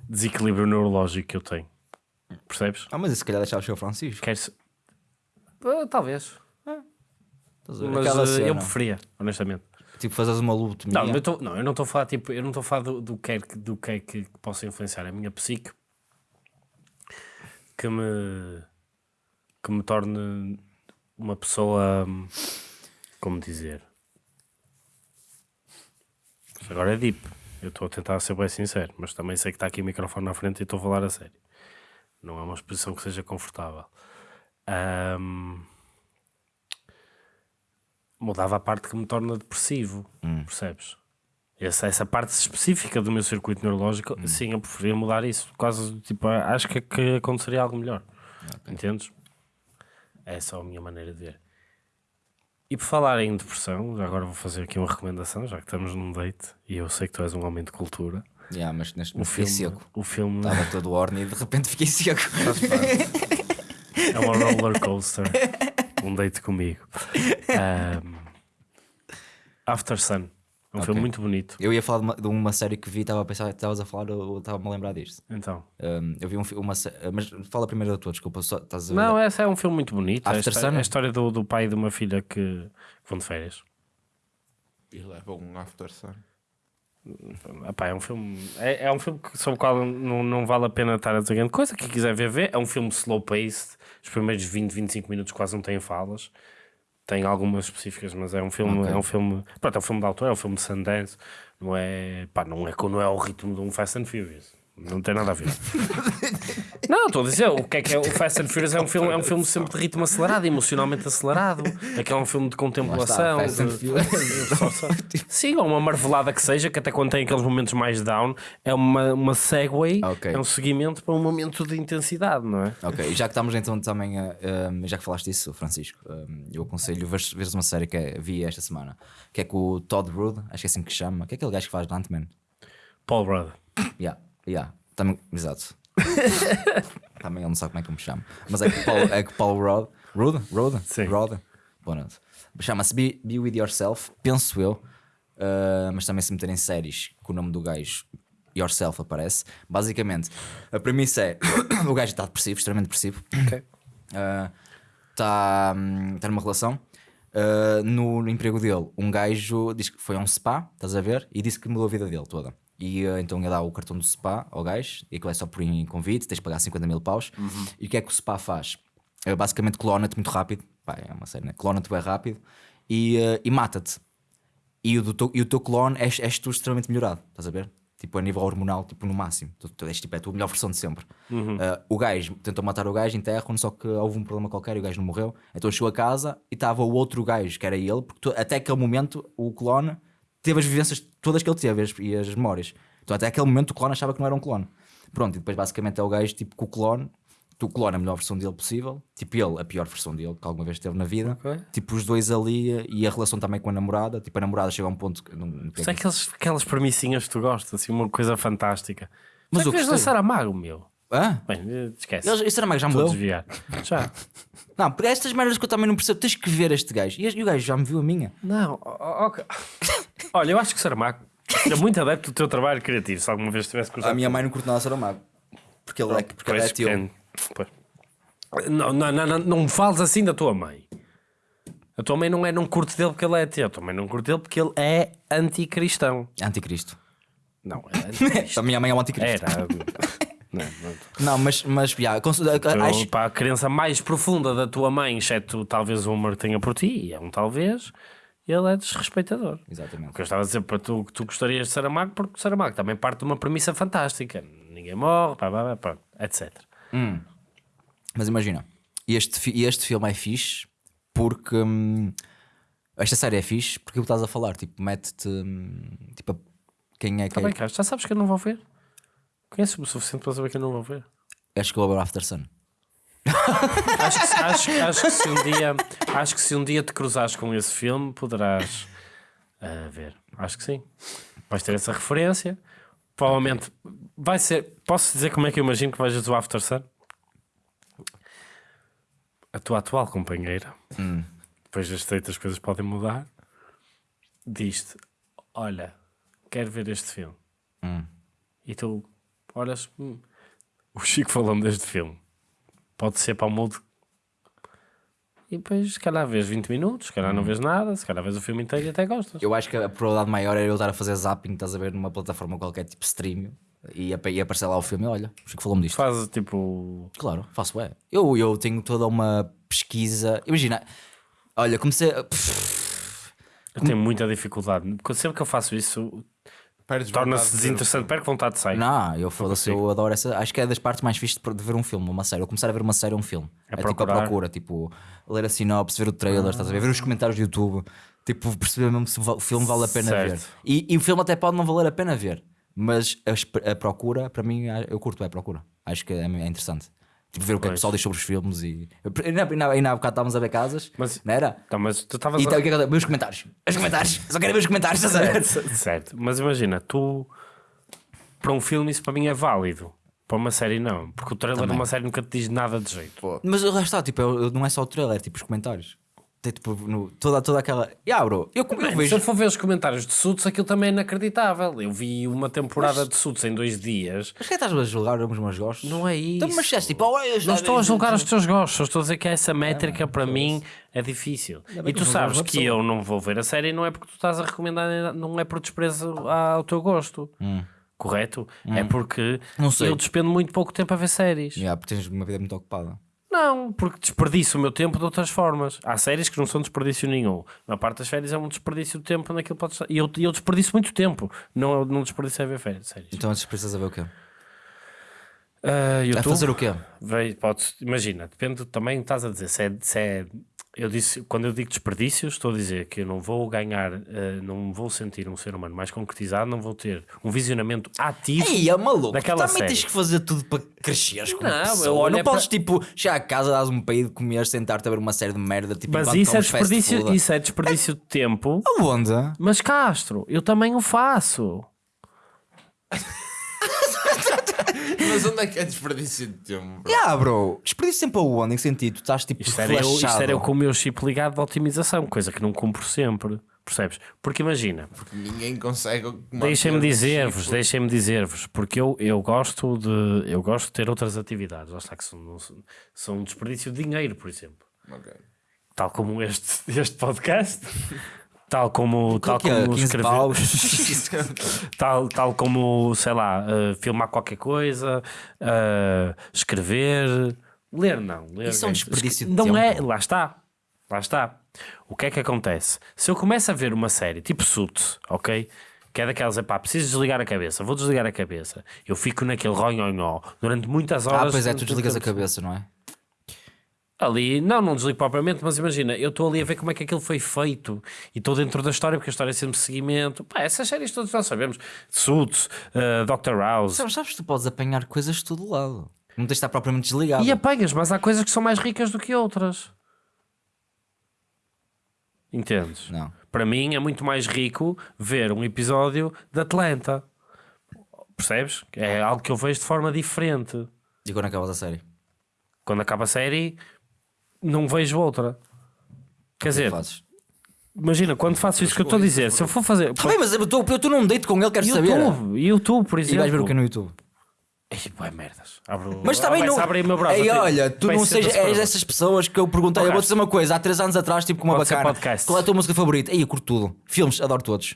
desequilíbrio neurológico que eu tenho. Percebes? Ah, mas isso se calhar deixava o seu Francisco. Queres. Ah, talvez. Ver? Mas cena. eu preferia, honestamente. Tipo, fazes uma lobotomia. Não, eu, tô- não, eu não estou a falar, tipo, eu não estou a falar do, do, que é, que- do que é que possa influenciar a minha psique que me, que me torne uma pessoa. hum, Como dizer? Agora é deep. Eu estou a tentar ser bem sincero, mas também sei que está aqui o microfone na frente e estou a falar a sério. Não é uma exposição que seja confortável. Ahm, mudava a parte que me torna depressivo, percebes? Essa, essa parte específica do meu circuito neurológico, sim, eu preferia mudar isso. Quase, tipo, acho que, que aconteceria algo melhor. Entendes? É só a minha maneira de ver. E por falar em depressão, agora vou fazer aqui uma recomendação, já que estamos num date e eu sei que tu és um homem de cultura. Yeah, mas neste O filme, seco. o filme Estava todo orne e de repente fiquei seco. é uma roller coaster. um date comigo. Ahm, After Sun. É um filme muito bonito. Eu ia falar de uma, de uma série que vi, estava a pensar que estavas a falar, eu estava-me a lembrar disto. Então. Um, eu vi um, uma Mas fala primeiro da tua, desculpa, só estás a ver. Não, esse é um filme muito bonito. É a, After histó- Sun? é a história do, do pai e de uma filha que, que vão de férias. E leva um after sun. Epá, é um filme é, é um filme sobre o qual não, não vale a pena estar a dizer grande coisa. Quem quiser ver, vê. É um filme slow paced. Os primeiros 20, 25 minutos quase não têm falas. Tem algumas específicas, mas é um filme, Ok. é um filme, pronto, é um filme de autor, é um filme de Sundance. Não é, pá, não é, não é o ritmo de um Fast and Furious. Não tem nada a ver. não, estou a dizer, o que é que é o Fast and Furious é um filme, é um filme sempre de ritmo acelerado, emocionalmente acelerado. É que é um filme de contemplação. De-. Sim, ou uma marvelada que seja, que até quando tem aqueles momentos mais down, é uma, uma segue, Ok. é um seguimento para um momento de intensidade, não é? Ok, e já que estamos então também, a, um, já que falaste disso, Francisco, um, eu aconselho veres, veres uma série que é- vi esta semana, que é com o Todd Rudd, acho que é assim que se chama, que é aquele gajo que faz Ant-Man. Paul Rudd. Yeah, yeah, também, exato. também ele não sabe como é que eu me chamo. Mas é que Paul, é que Paul Rudd, Rudd? Rudd? Sim. Rudd? Boa. Chama-se Be, Be With Yourself, penso eu, uh, mas também se meterem séries com o nome do gajo Yourself aparece. Basicamente, a premissa é: o gajo está depressivo, extremamente depressivo. Está tá numa relação. Uh, no, no emprego dele, um gajo diz que foi a um spa, estás a ver? E disse que mudou a vida dele toda. E uh, então ia dar o cartão do spa ao gajo, e aquilo é só por convite, tens de pagar 50 mil paus. E o que é que o spa faz? Uh, basicamente clona-te muito rápido, Pá, é uma série, né? Clona-te bem rápido e, uh, e mata-te. E o, teu, e o teu clone és, és tu extremamente melhorado, estás a ver? Tipo, a nível hormonal, tipo, no máximo. Tu, tu és, tipo, é a tua melhor versão de sempre. Uh, o gajo tentou matar o gajo, enterram só que houve um problema qualquer e o gajo não morreu. Então chegou a casa e estava o outro gajo, que era ele, porque tu- até aquele momento o clone teve as vivências todas que ele teve as- e as memórias. Então até aquele momento o clone achava que não era um clone. Pronto, e depois basicamente é o gajo tipo com o clone. Tu clone a melhor versão dele possível, tipo ele, a pior versão dele que alguma vez teve na vida. Ok. Tipo, os dois ali e a relação também com a namorada. Tipo, a namorada chega a um ponto que. Não, não Isto é aquelas, aquelas premissinhas que tu gostas, assim, uma coisa fantástica. Mas eu que dançar a mago, meu? Hã? Bem, esquece. Eles- Esse era mais já mudou? desviar. Já. Não, porque estas merdas que eu também não percebo. Tens que ver este gajo. E, e o gajo já me viu a minha. Não, ok. Olha, eu acho que Saramago é muito adepto do teu trabalho criativo. Se alguma vez tivesse cruzado. A minha mãe não curte nada Saramago. Porque ele é, porque ele é teu. Não, não, não, não, não me fales assim da tua mãe. A tua mãe não é não curte dele porque ele é ateu. A tua mãe não curte dele porque ele é anticristão. Anticristo. Não, é anticristo. A minha mãe é um anticristo. Era. Não, não. Mas, mas yeah, Então, acho, para a crença mais profunda da tua mãe, exceto talvez o amor que tenha por ti, e é um talvez, ele é desrespeitador. O Exatamente. que eu estava a dizer para tu que tu gostarias de Saramago, porque Saramago também parte de uma premissa fantástica. Ninguém morre, pá, pá, pá, etc. Mas imagina, este, este filme é fixe porque hum, esta série é fixe porque o que estás a falar, tipo, mete-te hum, tipo, quem é que Está bem, Carlos, já sabes que eu não vou ver. Conheces-me o suficiente para saber que eu não vou ver. Acho que o After Sun. Acho que, acho, acho que se um dia acho que se um dia te cruzares com esse filme poderás ah, ver. Acho que sim. Vais ter essa referência. Provavelmente vai ser. Posso dizer como é que eu imagino que vejas o After Sun? A tua atual companheira, depois das as coisas podem mudar, diz-te: Olha, quero ver este filme. E tu olhas, "Hum, o Chico falou-me deste filme pode ser para o mundo. E depois, se calhar, vês 20 minutos, se calhar não vês nada, se calhar vês o filme inteiro e até gostas. Eu acho que a probabilidade maior era eu estar a fazer zapping, estás a ver, numa plataforma qualquer, tipo stream, e, apa- e aparecer lá o filme. Olha, o Chico falou-me disto. Faz tipo. Claro, faço é. Eu, eu tenho toda uma pesquisa. Imagina, olha, comecei. a- Eu tenho muita dificuldade. Porque sempre que eu faço isso, torna-se desinteressante. Perco vontade de sair. Não, eu foda-se, consigo. eu adoro essa. Acho que é das partes mais fixes de de ver um filme, uma série. Eu começar a ver uma série ou um filme. É, tipo a procura, tipo, ler a sinopse, ver o trailer, estás a ver, ver os comentários do YouTube, tipo, perceber mesmo se o filme vale a pena Certo. ver. E, e o filme até pode não valer a pena ver, mas a, a procura, para mim, eu curto é a procura. Acho que é, é interessante. Tipo, ver o que é que o pessoal diz sobre os filmes e. Ainda, ainda, ainda há bocado estávamos a ver casas, Mas- não era? Então, mas tu estavas E a- então, o que é que os comentários? Os comentários! Só quero ver os comentários, estás a ver? Certo, mas imagina, tu para um filme isso para mim é válido. Para uma série não, porque o trailer de uma série nunca te diz nada de jeito. Mas lá está, tipo, eu- não é só o trailer, é tipo os comentários. Tem tipo no, toda, toda aquela. Ya, bro, eu, eu se vejo. eu for ver os comentários de Suits, aquilo também é inacreditável. Eu vi uma temporada de Suits em dois dias. Mas que estás a julgar os meus gostos? Não é isso. Então, mas se és tipo, oh, eu Não estou a julgar os teus gostos, estou a dizer que essa métrica para mim é difícil. E tu sabes que eu não vou ver a série não é porque tu estás a recomendar, não é por desprezo ao teu gosto. Correto? É porque Não sei. eu despendo muito pouco tempo a ver séries. Ya, porque tens uma vida muito ocupada. Não, porque desperdiço o meu tempo de outras formas. Há séries que não são desperdício nenhum. Na parte das férias é um desperdício de tempo naquilo pode estar. E eu, eu desperdiço muito tempo. Não, não desperdiço a ver férias, séries. Então antes precisas a ver o quê? Ah, A YouTube, fazer o quê? Veio, podes, imagina, depende também, estás a dizer, se é, se é- eu disse, quando eu digo desperdício, estou a dizer que eu não vou ganhar, eh, não vou sentir um ser humano mais concretizado, não vou ter um visionamento ativo. Ei, é maluco, Daquela também série. tens que fazer tudo para cresceres como Não, pessoa. não é podes para- tipo chegar a casa, dás um peido, comer, sentar-te a ver uma série de merda tipo, mas enquanto isso é, desperdício, isso é desperdício de tempo. Aonde? Mas Castro, eu também o faço. Mas onde é que é desperdício de tempo? bro? Ya, bro, desperdício sempre aonde? Em que sentido? Tu estás tipo Isto era, eu, isto era eu com o meu chip ligado de otimização, coisa que não cumpro sempre. Percebes? Porque imagina, Ninguém consegue. Deixem-me dizer-vos, deixem-me dizer-vos, porque eu, eu gosto de eu gosto de ter outras atividades, lá está que são, são, um desperdício de dinheiro, por exemplo. Ok. Tal como este, este podcast, tal como, tal que é? como 15 escrever, tal, tal como, sei lá, eh, filmar qualquer coisa, eh, escrever, ler não. Ler, Isso é um desperdício de Não é, tempo. lá está, lá está. O que é que acontece? Se eu começo a ver uma série tipo Suits, ok? Que é daquelas, epá, preciso desligar a cabeça, vou desligar a cabeça. Eu fico naquele ronhonhó durante muitas horas. Ah, pois é, tu desligas a cabeça, não é? Ali, não, não desligo propriamente, mas imagina, eu estou ali a ver como é que aquilo foi feito e estou dentro da história, porque a história é sempre seguimento. Pá, essas séries todas nós sabemos: Suits, uh, Dr. House. Sabes, sabes que tu podes apanhar coisas de todo lado. Não tens de estar propriamente desligado. E apanhas, mas há coisas que são mais ricas do que outras. Entendes? Não. Para mim é muito mais rico ver um episódio de Atlanta. Percebes? É algo que eu vejo de forma diferente. E quando acabas a série? Quando acaba a série, não vejo outra. Quer dizer, Fazes. imagina, quando faço isso que eu estou a dizer, se eu for fazer. Tá bem, mas eu estou eu estou num date com ele, quero saber. YouTube, YouTube, por E exemplo. vais ver o que no YouTube? Ei, bué merdas. Abro, Mas está bem, vai-se não. abrir o meu browser. Ei, olha, tu vai não sejas, és dessas pessoas que eu perguntei. Eu vou dizer uma coisa, há 3 anos atrás, tipo, com uma Pode bacana. Qual é a tua música favorita? Ei, eu curto tudo. Filmes, adoro todos.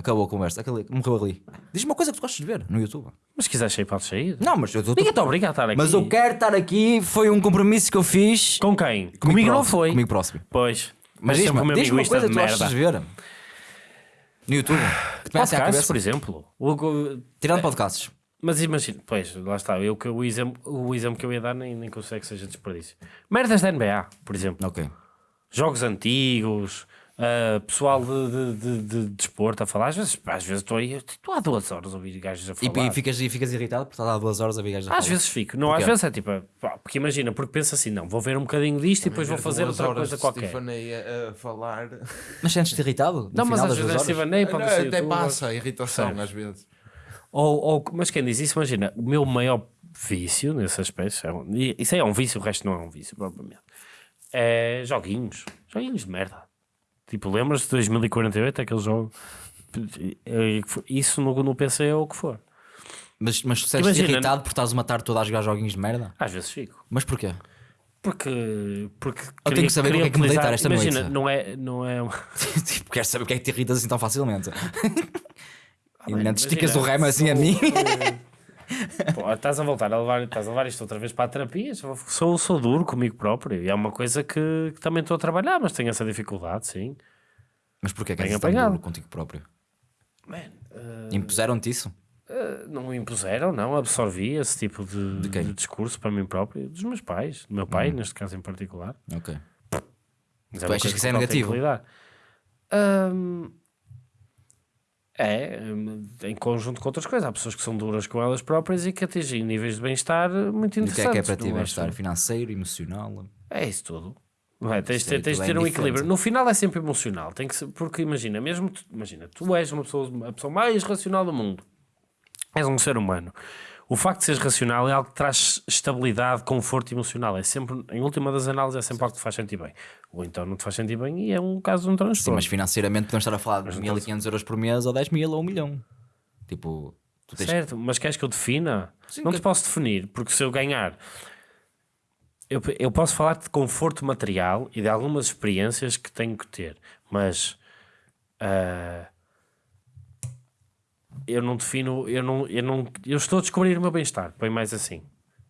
Acabou a conversa. Morreu ali. Diz-me uma coisa que tu gostas de ver no YouTube. Mas se quiseres sair, podes sair. Não, mas eu estou. Ninguém te obriga a estar aqui. Mas eu quero estar aqui. Foi um compromisso que eu fiz. Com quem? Comigo, não próximo, foi. Comigo próximo. Pois. Mas diz-me diz uma coisa que tu gostas merda. de ver. No YouTube. Podcasts, por exemplo. O- o- Tirando podcasts. Mas imagina, pois, lá está. Eu, o, exemplo, o exemplo que eu ia dar nem, nem consigo que seja desperdício. Merdas da NBA, por exemplo. Ok. Jogos antigos, ah, pessoal de, de, de, de desporto a falar. Às vezes, pá, às vezes estou aí, estou há duas horas a ouvir gajos a E, falar. e ficas, e ficas irritado por estar há duas horas a ver gajos a Às falar? vezes fico, não, Porquê? às vezes é tipo, pá, porque imagina, porque penso assim, não, vou ver um bocadinho disto e depois vou fazer outra horas coisa qualquer. Stephanie a, a falar. Mas sentes-te irritado? no Não, mas às vezes é Não, ser até passa a irritação às vezes. Ou, ou, mas quem diz isso, imagina, o meu maior vício nesse aspecto, é um- e isso aí é um vício, o resto não é um vício, propriamente. É joguinhos, joguinhos de merda. Tipo, lembras-te de 2048, aquele jogo? Isso no, no PC é o que for. Mas, mas sentes-te Imagina- irritado por estás uma tarde toda a jogar joguinhos de merda? Às vezes fico. Mas porquê? Porque. porque Eu tenho que saber queria o que é que me deitar esta Imagina, noite. não é. Não é uma- tipo, queres saber o que é que te irritas assim tão facilmente? e bem, não te esticas imagina, o remo assim a mim? Pô, estás a voltar a levar, estás a levar isto outra vez para a terapia. Sou, sou, duro comigo próprio. E é uma coisa que, que também estou a trabalhar, mas tenho essa dificuldade, sim. Mas porquê que Bem és tão duro contigo próprio? Man, eh, Impuseram-te isso? eh, não me impuseram, não. Absorvi esse tipo de, quem? de discurso para mim próprio, dos meus pais, do meu pai, neste caso em particular. Ok. Mas Tu uma achas que isso é negativo? que. Ahm, é, hum, em conjunto com outras coisas. Há pessoas que são duras com elas próprias e que atingem níveis de bem-estar muito E o que é interessantes. que é para ti bem-estar financeiro, emocional? É isso tudo. Não é? Tens, tens de é ter um indiferente. equilíbrio. No final é sempre emocional. Tem que ser, porque imagina, mesmo tu, imagina, tu és uma pessoa, a pessoa mais racional do mundo. És um ser humano. O facto de seres racional é algo que traz estabilidade, conforto emocional. É sempre, em última das análises, é sempre algo que te faz sentir bem. Ou então não te faz sentir bem e é um caso de um Sim, transtorno. mas financeiramente podemos estar a falar de 1500 euros por mês ou 10 mil ou 1 milhão. Tipo, tu tens Certo, mas queres que eu defina? Sim, não que- te posso definir, porque se eu ganhar. Eu, eu posso falar de conforto material e de algumas experiências que tenho que ter, mas. ah, eu não defino. Eu, não, eu, não, eu estou a descobrir o meu bem-estar, põe mais assim.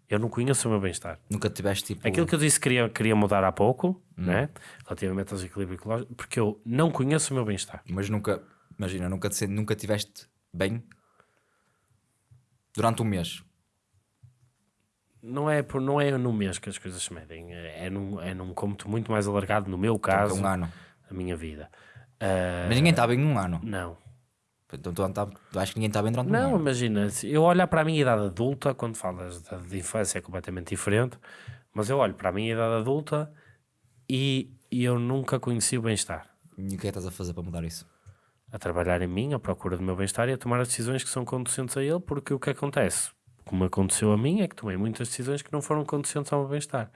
Eu não conheço o meu bem-estar. nunca tiveste tipo. Aquilo que eu disse que queria, queria mudar há pouco, Hum. né? relativamente aos equilíbrios ecológicos, porque eu não conheço o meu bem-estar. Mas nunca, imagina, nunca, nunca tiveste bem durante um mês. Não é, por, não é no mês que as coisas se medem, é, é num, é num cômputo muito mais alargado, no meu caso, um ano. a minha vida. Ah, Mas ninguém está bem num ano. não. Então tu, tu achas que ninguém está bem durante Não, imagina, eu olhar para a minha idade adulta, quando falas de, de infância é completamente diferente, mas eu olho para a minha idade adulta e, e eu nunca conheci o bem-estar. E o que é que estás a fazer para mudar isso? A trabalhar em mim, à procura do meu bem-estar e a tomar as decisões que são conducentes a ele, porque o que acontece, como aconteceu a mim, é que tomei muitas decisões que não foram conducentes ao meu bem-estar.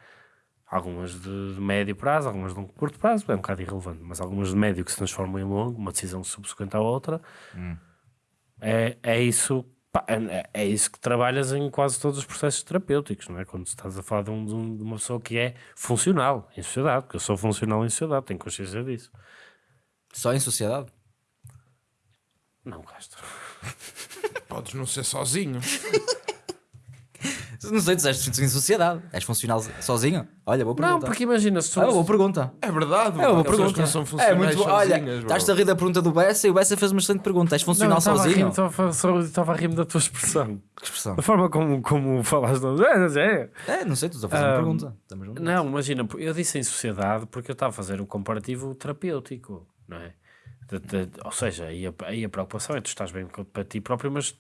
Algumas de, de médio prazo, algumas de um curto prazo, é um bocado irrelevante, mas algumas de médio que se transformam em longo, uma decisão subsequente à outra, é, é isso. pá, É, é isso que trabalhas em quase todos os processos terapêuticos, não é? Quando estás a falar de, de um- de uma pessoa que é funcional em sociedade, porque eu sou funcional em sociedade, tenho consciência disso. Só em sociedade? Não, Castro. Podes não ser sozinho. Não sei, tu és em sociedade. És funcional sozinho? Olha, boa pergunta. Não, porque imagina, se tu, Ah, boa pergunta. É verdade. É uma pergunta. não são É funcionais muito boa. Olha, sozinhas, bro. estás a rir da pergunta do Bessa e o Bessa fez uma excelente pergunta. És funcional Não, sozinho? Estava a rir da tua expressão. Que expressão? Da forma como, como falaste. É, é. É, não sei, tu estás a fazer uma pergunta. Estamos juntos. Não, imagina, eu disse em sociedade porque eu estava a fazer um comparativo terapêutico, não é? De- de- ou seja, aí a, aí a preocupação é tu estás bem para ti próprio, mas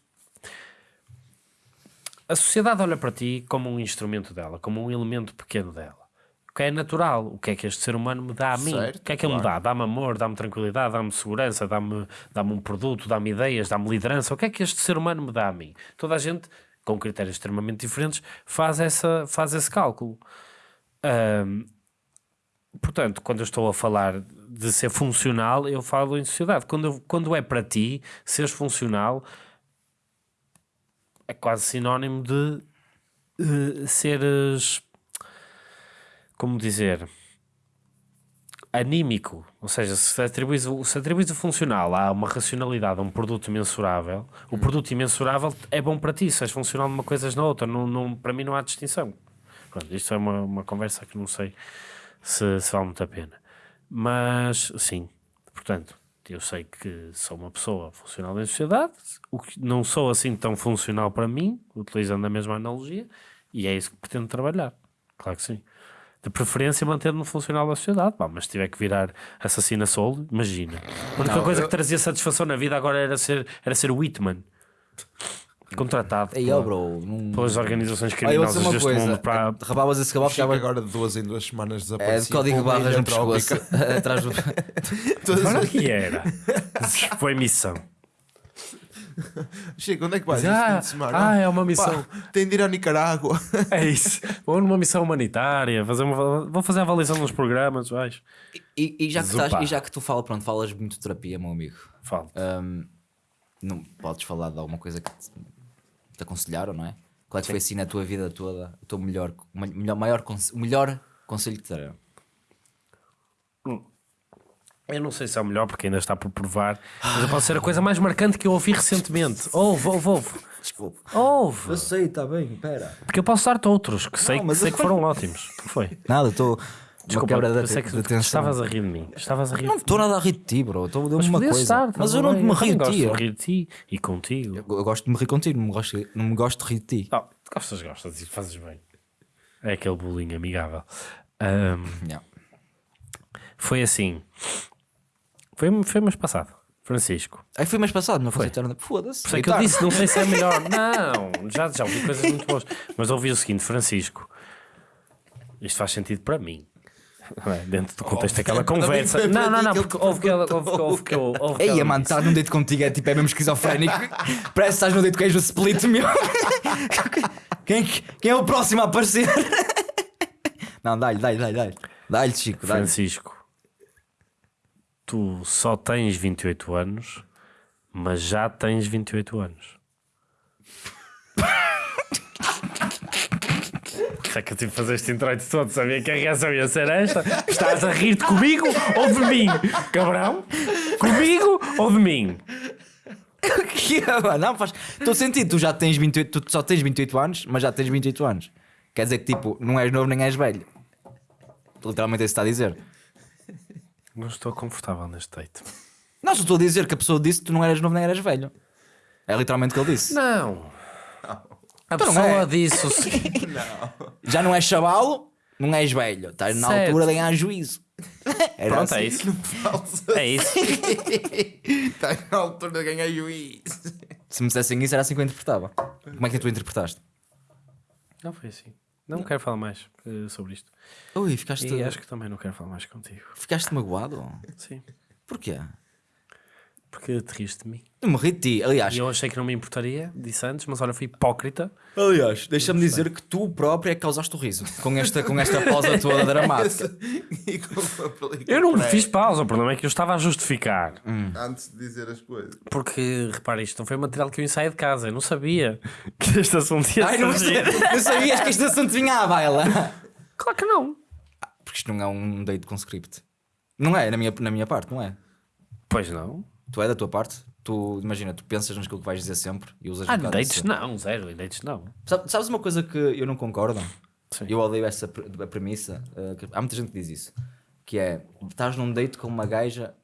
a sociedade olha para ti como um instrumento dela, como um elemento pequeno dela. O que é natural, o que é que este ser humano me dá a mim? Certo, o que é que ele me claro. dá? Dá-me amor, dá-me tranquilidade, dá-me segurança, dá-me dá um produto, dá-me ideias, dá-me liderança. O que é que este ser humano me dá a mim? Toda a gente, com critérios extremamente diferentes, faz, essa, faz esse cálculo. Ahm, portanto, quando eu estou a falar de ser funcional, eu falo em sociedade. Quando, quando é para ti, seres funcional, é quase sinónimo de eh, seres. Como dizer? Anímico. Ou seja, se atribuis, se atribuis o funcional a uma racionalidade, a um produto imensurável, o produto imensurável é bom para ti. Se és funcional numa coisa és na outra. Não, não, para mim não há distinção. Pronto, isto é uma, uma conversa que não sei se, se vale muito a pena. Mas, sim, portanto, eu sei que sou uma pessoa funcional em sociedade, o que não sou assim tão funcional para mim, utilizando a mesma analogia, e é isso que pretendo trabalhar. Claro que sim. De preferência mantendo-me funcional da sociedade, pá, mas se tiver que virar assassina solo, imagina. A única coisa que trazia satisfação na vida agora era ser, era ser Whitman. Contratado ó, bro. Não... pelas organizações criminosas deste coisa. mundo para, Rabavas esse cavalo, Chega ficava. agora de duas em duas semanas É de desaparecido. código para uma barras no pescoço. Atrás do. Olha que era. Foi missão. Chega, onde é que vais Ah, ah, é uma Pá, missão. tem de ir à Nicarágua. É isso. Vou numa missão humanitária. Fazer uma, vou fazer a avaliação nos programas. Vais. E, e já que estás, e já que tu fala, pronto, falas muito de terapia, meu amigo. Falta. Hum, não podes falar de alguma coisa que te, te aconselharam, não é? Qual é que foi assim na tua vida toda o teu melhor, o melhor, maior, conse- o melhor conselho que te deram? Eu não sei se é o melhor porque ainda está por provar. Mas pode ser a coisa mais marcante que eu ouvi recentemente. Ouve, ouve, ouve. Desculpa. Ouve. sei, está bem, pera. Porque eu posso dar-te outros que sei, Não, que, sei eu- que foram ótimos. Foi? Nada, estou. Uma Desculpa, quebra eu de, sei que de tensão. estavas a rir de mim. Estavas a rir Não estou nada a rir de ti, bro. Estou a Mas uma coisa. estar, mas eu não me rio de gosto ti. de Eu, rir de ti e contigo. eu gosto de me rir contigo, não me gosto, não me gosto de rir de ti. Oh, gostas, gostas e fazes bem. É aquele bullying amigável. Ahm, Yeah. foi assim. Foi, foi mês passado. Francisco. Aí foi mês passado, não foi? Foi. Foda-se. Por isso é que eu disse, não sei se é melhor. Não, já, já ouvi coisas muito boas. Mas ouvi o seguinte, Francisco. Isto faz sentido para mim. É? Dentro do contexto daquela conversa. Não, não, não, porque houve que ela- houve que Ei, mano, estar num date contigo é tipo, é mesmo esquizofrénico. Parece que estás num date com o split, meu. quem, quem é o próximo a aparecer? Não, dá-lhe, dá-lhe, dá-lhe, dá-lhe. Dá-lhe, Chico, dá-lhe. Francisco, tu só tens 28 anos, mas já tens 28 anos. Já que eu tive que fazer este introito todo, sabia que a reação ia ser esta? Estás a rir-te comigo ou de mim? Cabrão? Comigo ou de mim? Que é? Não, faz todo sentido. Tu já tens 28, tu só tens 28 anos, mas já tens 28 anos. Quer dizer que tipo, não és novo nem és velho. Literalmente é isso que está a dizer. Não estou confortável neste date. Não, só estou a dizer que a pessoa disse que tu não eras novo nem eras velho. É literalmente o que ele disse. Não. A Então não pessoa é. disse o seguinte. Já não és chavalo, não és velho. Estás na Certo. altura de ganhar juízo. Era Pronto, é assim. isso. É isso. Está na altura de ganhar juiz. Se me dissessem isso, era assim que eu interpretava. Como é que tu interpretaste? Não foi assim. Não quero falar mais eh, sobre isto. Ui, ficaste, E acho que também não quero falar mais contigo. ficaste magoado? Sim. Porquê? Porque te riste de mim. Não me ri de ti. Aliás, E eu achei que não me importaria, disse antes, mas olha, fui hipócrita. aliás deixa-me dizer que tu próprio é que causaste o riso. Com esta, com esta pausa toda dramática. Eu não fiz pausa, o problema é que eu estava a justificar. Antes de dizer as coisas. Porque, repara, isto não foi material que eu ensaiei de casa. Eu não sabia que este assunto ia Ai, não, não sabias que este assunto vinha à baila. Claro que não. Porque isto não é um date com script. Não é, na minha, na minha parte, não é. Pois não. Tu é da tua parte. Tu, imagina, tu pensas naquilo que vais dizer sempre e usas Ah, um dates não, zero, em dates não. Sabe- Sabes uma coisa que eu não concordo? Sim. Eu odeio essa pre- a premissa. eh, que há muita gente que diz isso. Que é, estás num date com uma gaja,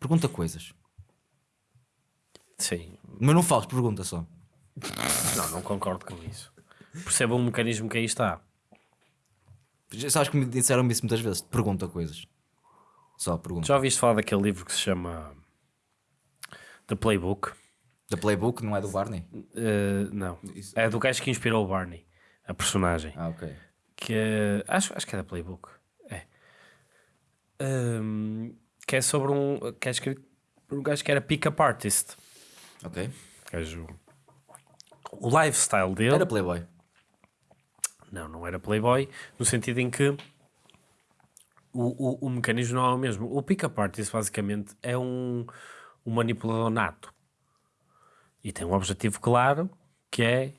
pergunta coisas. Sim. Mas não fales, pergunta só. Não, não concordo com isso. Perceba um mecanismo que aí está. Já Sabes que me disseram isso muitas vezes. Pergunta coisas. Só pergunta. Já ouviste falar daquele livro que se chama The Playbook? Da Playbook não é do Barney? Eh, não. Isso. É do gajo que inspirou o Barney, a personagem. Ah, ok. Que é, acho, acho que é da Playbook. É. Ahm, que é sobre um. Que é escrito por um gajo que era pick-up artist. Ok. Gajo, o lifestyle dele. Era Playboy. Não, não era Playboy, no sentido em que o, o, o mecanismo não é o mesmo. O pick-up artist, basicamente, é um, um manipulador nato. E tem um objetivo claro, que é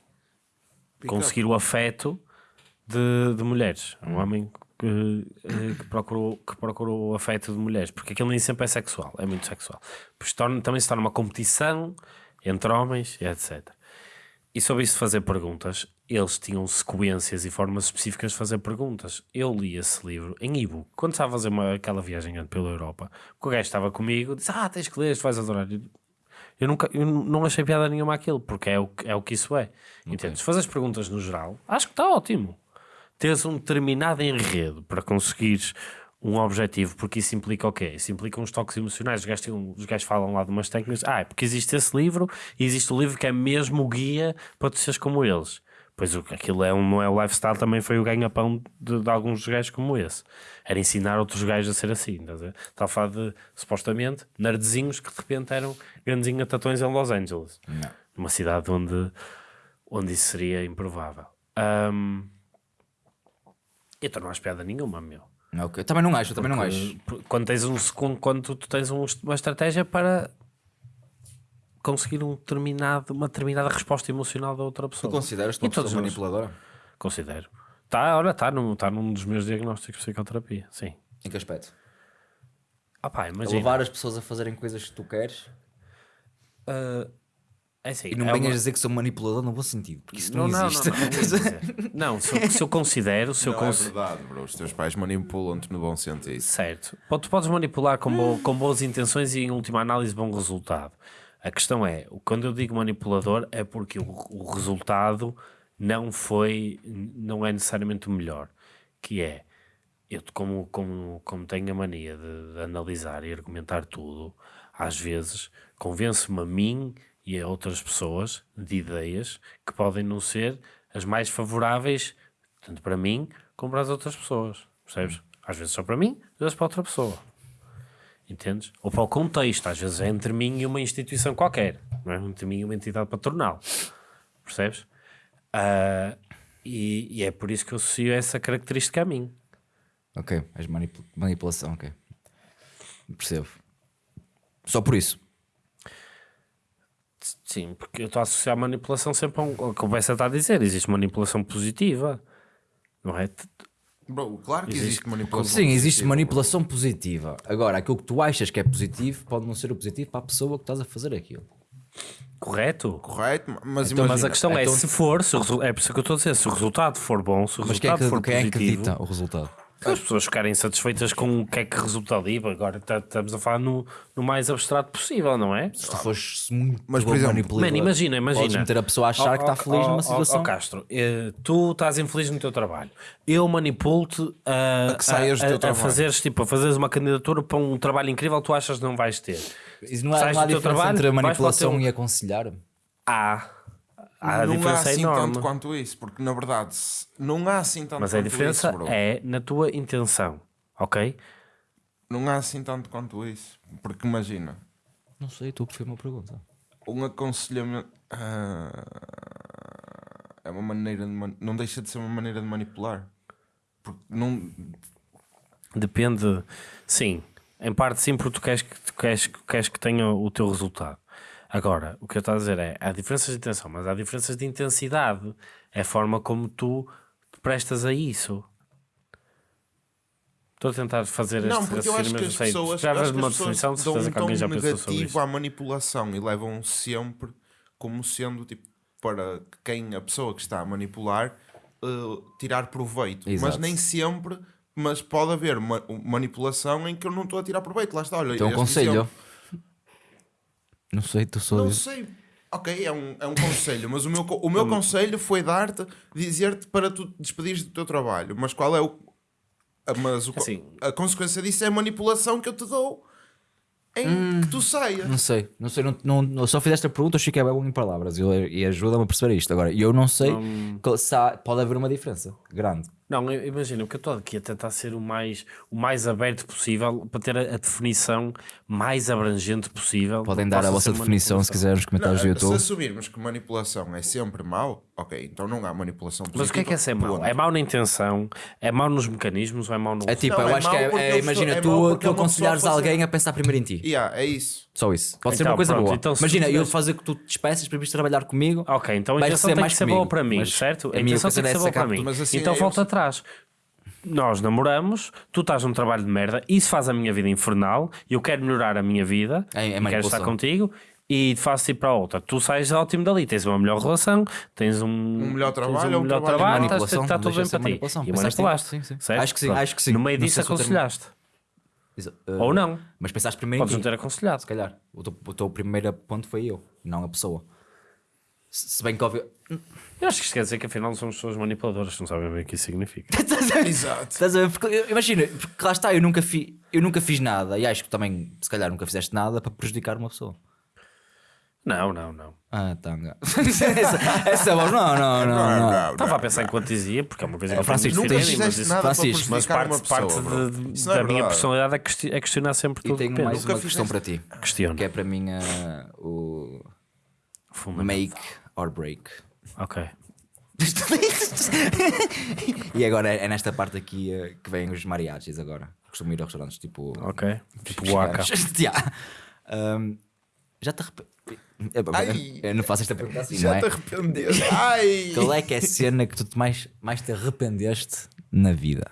conseguir o afeto de, de mulheres. É um homem que, eh, que, procurou, que procurou o afeto de mulheres, porque aquilo nem sempre é sexual, é muito sexual. Pois torna, também se torna uma competição entre homens e etc. E sobre isso fazer perguntas, eles tinham sequências e formas específicas de fazer perguntas. Eu li esse livro em e-book. Quando estava a fazer uma, aquela viagem pela Europa, o gajo estava comigo, disse: Ah, tens que ler, vais adorar. Eu, nunca, eu não achei piada nenhuma aquilo, porque é o, é o que isso é. Entendes? Fazer perguntas no geral, acho que está ótimo. Teres um determinado enredo para conseguires um objetivo, porque isso implica o quê? Isso implica uns toques emocionais. Os gajos, os gajos falam lá de umas técnicas. Ah, é porque existe esse livro e existe o livro que é mesmo o guia para tu seres como eles. Pois o- aquilo é um, não é o lifestyle, também foi o ganha-pão de, de alguns gajos como esse. Era ensinar outros gajos a ser assim. Estás a ver? Está a falar de, supostamente, nerdzinhos que de repente eram grandezinhos tatões em Los Angeles. Numa cidade onde, onde isso seria improvável. Ahm, então não há piada nenhuma, meu. Ok. Também não acho, também não acho. Porque Quando tens um quando tu tens um- uma estratégia para conseguir um determinado, uma determinada resposta emocional da outra Tu pessoa. consideras-te E uma pessoa todos nós. manipuladora? Considero. Tá, olha, está num, tá num dos meus diagnósticos de psicoterapia. Sim. Em que aspecto? Ah pá, imagina. levar as pessoas a fazerem coisas que tu queres ah, é assim, e não é venhas uma- dizer que sou manipulador no bom sentido, porque isso não, Não, não, existe. não, não, se, eu, se eu considero, se eu é cons- verdade, bro. Os teus pais manipulam-te no bom sentido. Certo. Tu podes manipular com, bo- com boas intenções e, em última análise, bom resultado. A questão é, quando eu digo manipulador, é porque o, o resultado não foi, não é necessariamente o melhor. Que é, eu como, como, como tenho a mania de, de analisar e argumentar tudo, às vezes convenço-me a mim e a outras pessoas de ideias que podem não ser as mais favoráveis, tanto para mim como para as outras pessoas. Percebes? Às vezes só para mim, às vezes para outra pessoa. Entendes? Ou para o contexto, às vezes é entre mim e uma instituição qualquer, não é? Entre mim e uma entidade patronal. Percebes? Ah, e, e é por isso que eu associo essa característica a mim. Ok, manipu- manipulação, ok. Percebo. Só por isso. Sim, porque eu estou a associar manipulação sempre a um. Como você está a dizer, existe manipulação positiva, não é? Bro, claro que Existe- existe, manipulação. Sim, existe positiva, manipulação positiva. Agora, aquilo que tu achas que é positivo pode não ser o positivo para a pessoa que estás a fazer aquilo. Correto? bro. Correto, mas Então, imagina. Mas a questão é, então- se for, se o é por isso que eu estou a dizer, se o resultado for bom, se o Mas quem é resultado que, for quem é que positivo, dita o resultado? As pessoas ficarem satisfeitas com o que é que resulta ali. Agora tá- estamos a falar no, no mais abstrato possível, não é? Se tu fores muito Mas, por bom exemplo, Mano, imagina, imagina. Podes meter a pessoa a achar Ó, que está feliz ó, numa situação. ó, Castro, eh, tu estás infeliz no teu trabalho. Eu manipulo-te a, A que saias do a- teu a trabalho. fazeres, tipo, a fazeres uma candidatura para um trabalho incrível que tu achas que não vais ter. Isso não há, Sais não há do teu diferença trabalho, entre a manipulação teu- e aconselhar. Há. Há a não há diferença assim enorme. tanto quanto isso, porque na verdade não há assim tanto Mas a quanto diferença isso, bro. é na tua intenção, ok? Não há assim tanto quanto isso. Porque imagina, Não sei, tu foi uma pergunta. um aconselhamento ah, é uma maneira de man- não deixa de ser uma maneira de manipular. Porque não. Depende, sim, em parte sim, porque tu queres que, tu queres, queres que tenha o teu resultado. Agora, o que eu estou a dizer é, há diferenças de intenção, mas há diferenças de intensidade. É a forma como tu te prestas a isso. Estou a tentar fazer este Não, porque eu acho raciocínio, que mas as sei, pessoas, já acho vês que uma definição, de dão certeza um que alguém já tom pensou sobre negativo à manipulação e levam sempre como sendo tipo para quem a pessoa que está a manipular eh, tirar proveito. Mas Exato. nem sempre, mas pode haver ma- manipulação em que eu não estou a tirar proveito. Lá está, olha, Então, um este conselho. exemplo. Não sei, tu só Não sei. Ok, é um, é um conselho, mas o meu, o meu conselho foi dar-te, dizer-te para tu despedires do teu trabalho. Mas qual é o. a- Mas o, co- Assim. a consequência disso é a manipulação que eu te dou em que tu saias. Não sei, não sei, não, não, não- só fizeste a pergunta, eu fiquei bem em palavras eu, e ajuda-me a perceber isto. Agora, eu não sei que se há- pode haver uma diferença grande. Não, eu- imagina, o que eu estou aqui a tentar ser o mais, o mais aberto possível para ter a, a definição mais abrangente possível. Podem dar a vossa definição se quiserem nos comentários do se YouTube. assumirmos que manipulação é sempre mau, ok, então não há manipulação positiva. Mas o que é que é ser mau? É mau na intenção? É mau nos mecanismos ou é mau no É tipo, Não, eu é acho que é, é- imagina, é tu, tu é pessoa aconselhares alguém a pensar primeiro em ti. Yeah, é isso. Só isso. Pode ser Então, uma coisa pronto, boa. então Imagina, eu fazer que tu te despeças para vires trabalhar comigo. Ok, então a intenção tem mais que ser comigo, boa para mim, mas certo? a A intenção tem que ser é boa para mim. mas assim então é- volta atrás. Nós namoramos, tu estás num trabalho de merda, isso faz a minha vida infernal, eu quero melhorar a minha vida, É- é quero estar contigo e faço ir para a outra. Tu sais ótimo dali, tens uma melhor relação, tens um, Um melhor trabalho, um um melhor trabalho- trabalho, Manipulação, está, está tudo bem ser para ti. E manipulaste. sim, sim. certo? Acho que sim, Pronto. acho que sim. No meio disso termo- aconselhaste. Exa- uh, Ou não. Mas pensaste primeiro Podes em não ti. ter aconselhado. Se calhar. O teu, o teu primeiro ponto foi eu, não a pessoa. Se se bem que óbvio. Eu acho que isto quer dizer que afinal somos pessoas manipuladoras, não sabem bem o que isso significa. Exato. Estás a ver? Porque, eu- imagina, porque lá está, eu nunca, fi, eu nunca fiz nada e acho que também, se calhar, nunca fizeste nada para prejudicar uma pessoa. Não, não, não. Ah, tanga. essa, essa voz, não, não, não. não. Estava a pensar em quanto dizia, porque é uma coisa que eu Francisco, Nunca mas isso- nada Francisco, para Mas prejudicar parte, uma pessoa, parte de- Isso não é da minha verdade. personalidade é questi- é questionar sempre E tudo. tenho que mais penso. uma questão para ti, Questiono. que é para mim ah, o make or break. Ok. E agora é, é nesta parte aqui ah, que vêm os mariachis agora. Costumo ir a restaurantes tipo. Ok. Tipo Waka. Yeah. Um, já te arrependeste? Ai. Eu não faço esta pergunta assim, não Já é? te arrependeste. Ai! Qual é que é a cena que tu te mais, mais te arrependeste na vida?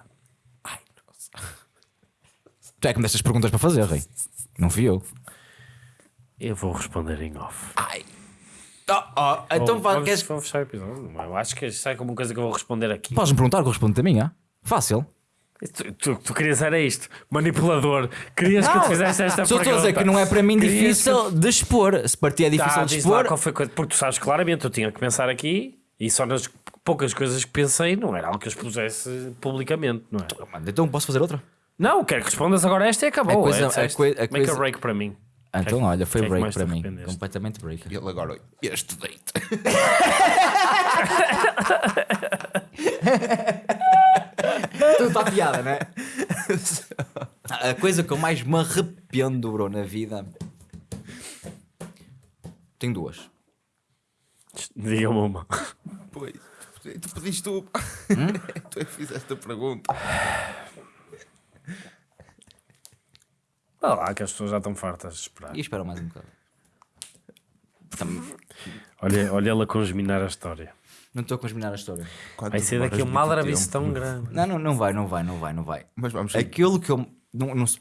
Ai, nossa. Tu é que me destas perguntas para fazer, Rei. Não fui eu. Eu vou responder em off. Ai. Oh, oh, então Vou- vá, vamos, queres... vamos fechar o episódio. Eu acho que sai como uma coisa que eu vou responder aqui. Podes-me perguntar que eu respondo a minha? Fácil. Tu, tu, tu querias era isto, manipulador. Querias que eu te fizesse esta Só pergunta. estou a dizer que não é para mim Querias difícil de expor. Se para ti é que... difícil Tá, de lá expor. qual foi a coisa. Porque tu sabes claramente, eu tinha que pensar aqui e só nas poucas coisas que pensei não era algo que eu expusesse publicamente, não é? Mano, Então posso fazer outra? Não, quero que respondas agora esta e acabou. A coisa- é, disseste. a coi- a Make coisa- a break para mim. Ah, Então, Que é que- olha, foi que é que break te para mim. Completamente break. E ele agora, este date. Tu está piada, né? A coisa que eu mais me arrependo, bro, na vida. Tenho duas. Diga-me uma. Pois, tu pediste tu. Hum? tu é que fizeste a pergunta. Olha lá, que as pessoas já estão fartas de esperar. E espera mais um bocado. Tam- Olha, olha ela consminar a história. Não estou a consminar a história. Vai ser daqui um maldrabice tão grande. Não, não, não vai, não vai, não vai, não vai. Mas vamos Aquilo que eu. Não, não, se-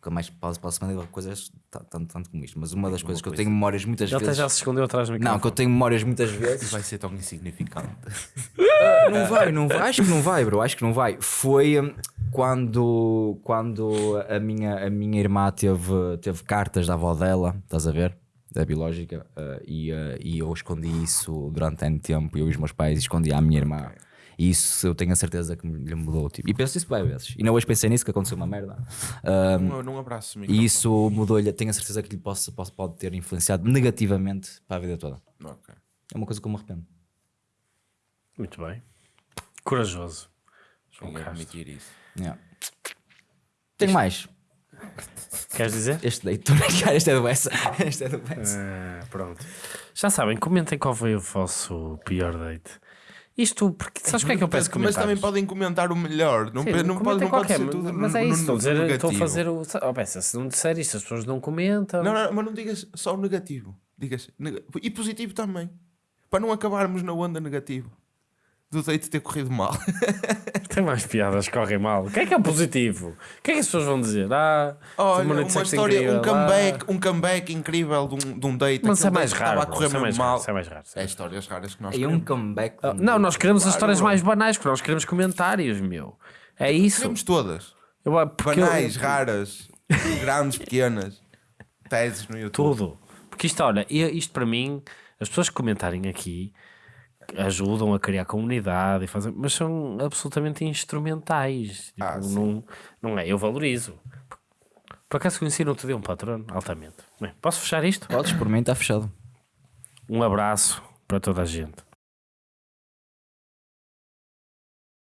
que eu mais posso, posso mandar coisas ta- tanto, tanto como isto, mas uma das coisas que eu tenho memórias muitas Ele vezes. já se escondeu atrás do Não, microfone. que eu tenho memórias muitas vezes. vai ser tão insignificante. Não vai, não vai. Acho que não vai, bro. Acho que não vai. Foi hum, quando, quando a, minha, a minha irmã teve, teve cartas da avó dela, estás a ver? Da biológica, eh, e, eh, e eu escondi isso durante ano tempo. Eu e os meus pais escondi à minha irmã. E isso eu tenho a certeza que me- lhe mudou. Tipo, e penso isso várias vezes. E não hoje pensei nisso, que aconteceu uma merda. Não, não abraço e isso mudou-lhe. Tenho a certeza que lhe posso, posso, pode ter influenciado negativamente para a vida toda. Ok. É uma coisa que eu me arrependo. Muito bem. Corajoso. João que Castro. admitir isso. Yeah. Tenho mais. Queres dizer? Este daí, estou a brincar, este é do Bessa. Este é do Bessa. Ah, pronto. Já sabem, comentem qual foi o vosso pior date. Isto, porque sabes o que é que eu peço Mas, mas também podem comentar o melhor. Não, Sim, pe- não, pode, não pode qualquer, ser tudo mas no- é no- isso, estou a dizer, estou a negativo. fazer o. Oh, Bessa, se não disser isto, as pessoas não comentam. Não, não, mas não digas só o negativo. Digas nega- e positivo também. Para não acabarmos na onda negativa. Do date ter corrido mal. Tem mais piadas que correm mal. O que é que é o positivo? O que é que as pessoas vão dizer? Ah, Olha, uma, história, incrível, um comeback, um comeback incrível de um, de um date. Mas isso é mais raro. Estava a correr isso é mal. Isso é mais raro. é É histórias raras que nós um queremos. comeback. raro. Não, nós queremos as Claro, histórias bro. mais banais, porque nós queremos comentários, meu. É isso. Queremos todas. Eu, ah, porque eu- Banais, raras, grandes, pequenas. Teses no YouTube. Tudo. Porque isto, olha, isto para mim, as pessoas que comentarem aqui ajudam a criar comunidade e fazem, mas são absolutamente instrumentais. Tipo, Ah, não, não é? Eu valorizo. Por acaso conheci no outro dia um patrono, altamente. Bem, posso fechar isto? Podes, por mim está fechado. Um abraço para toda a gente.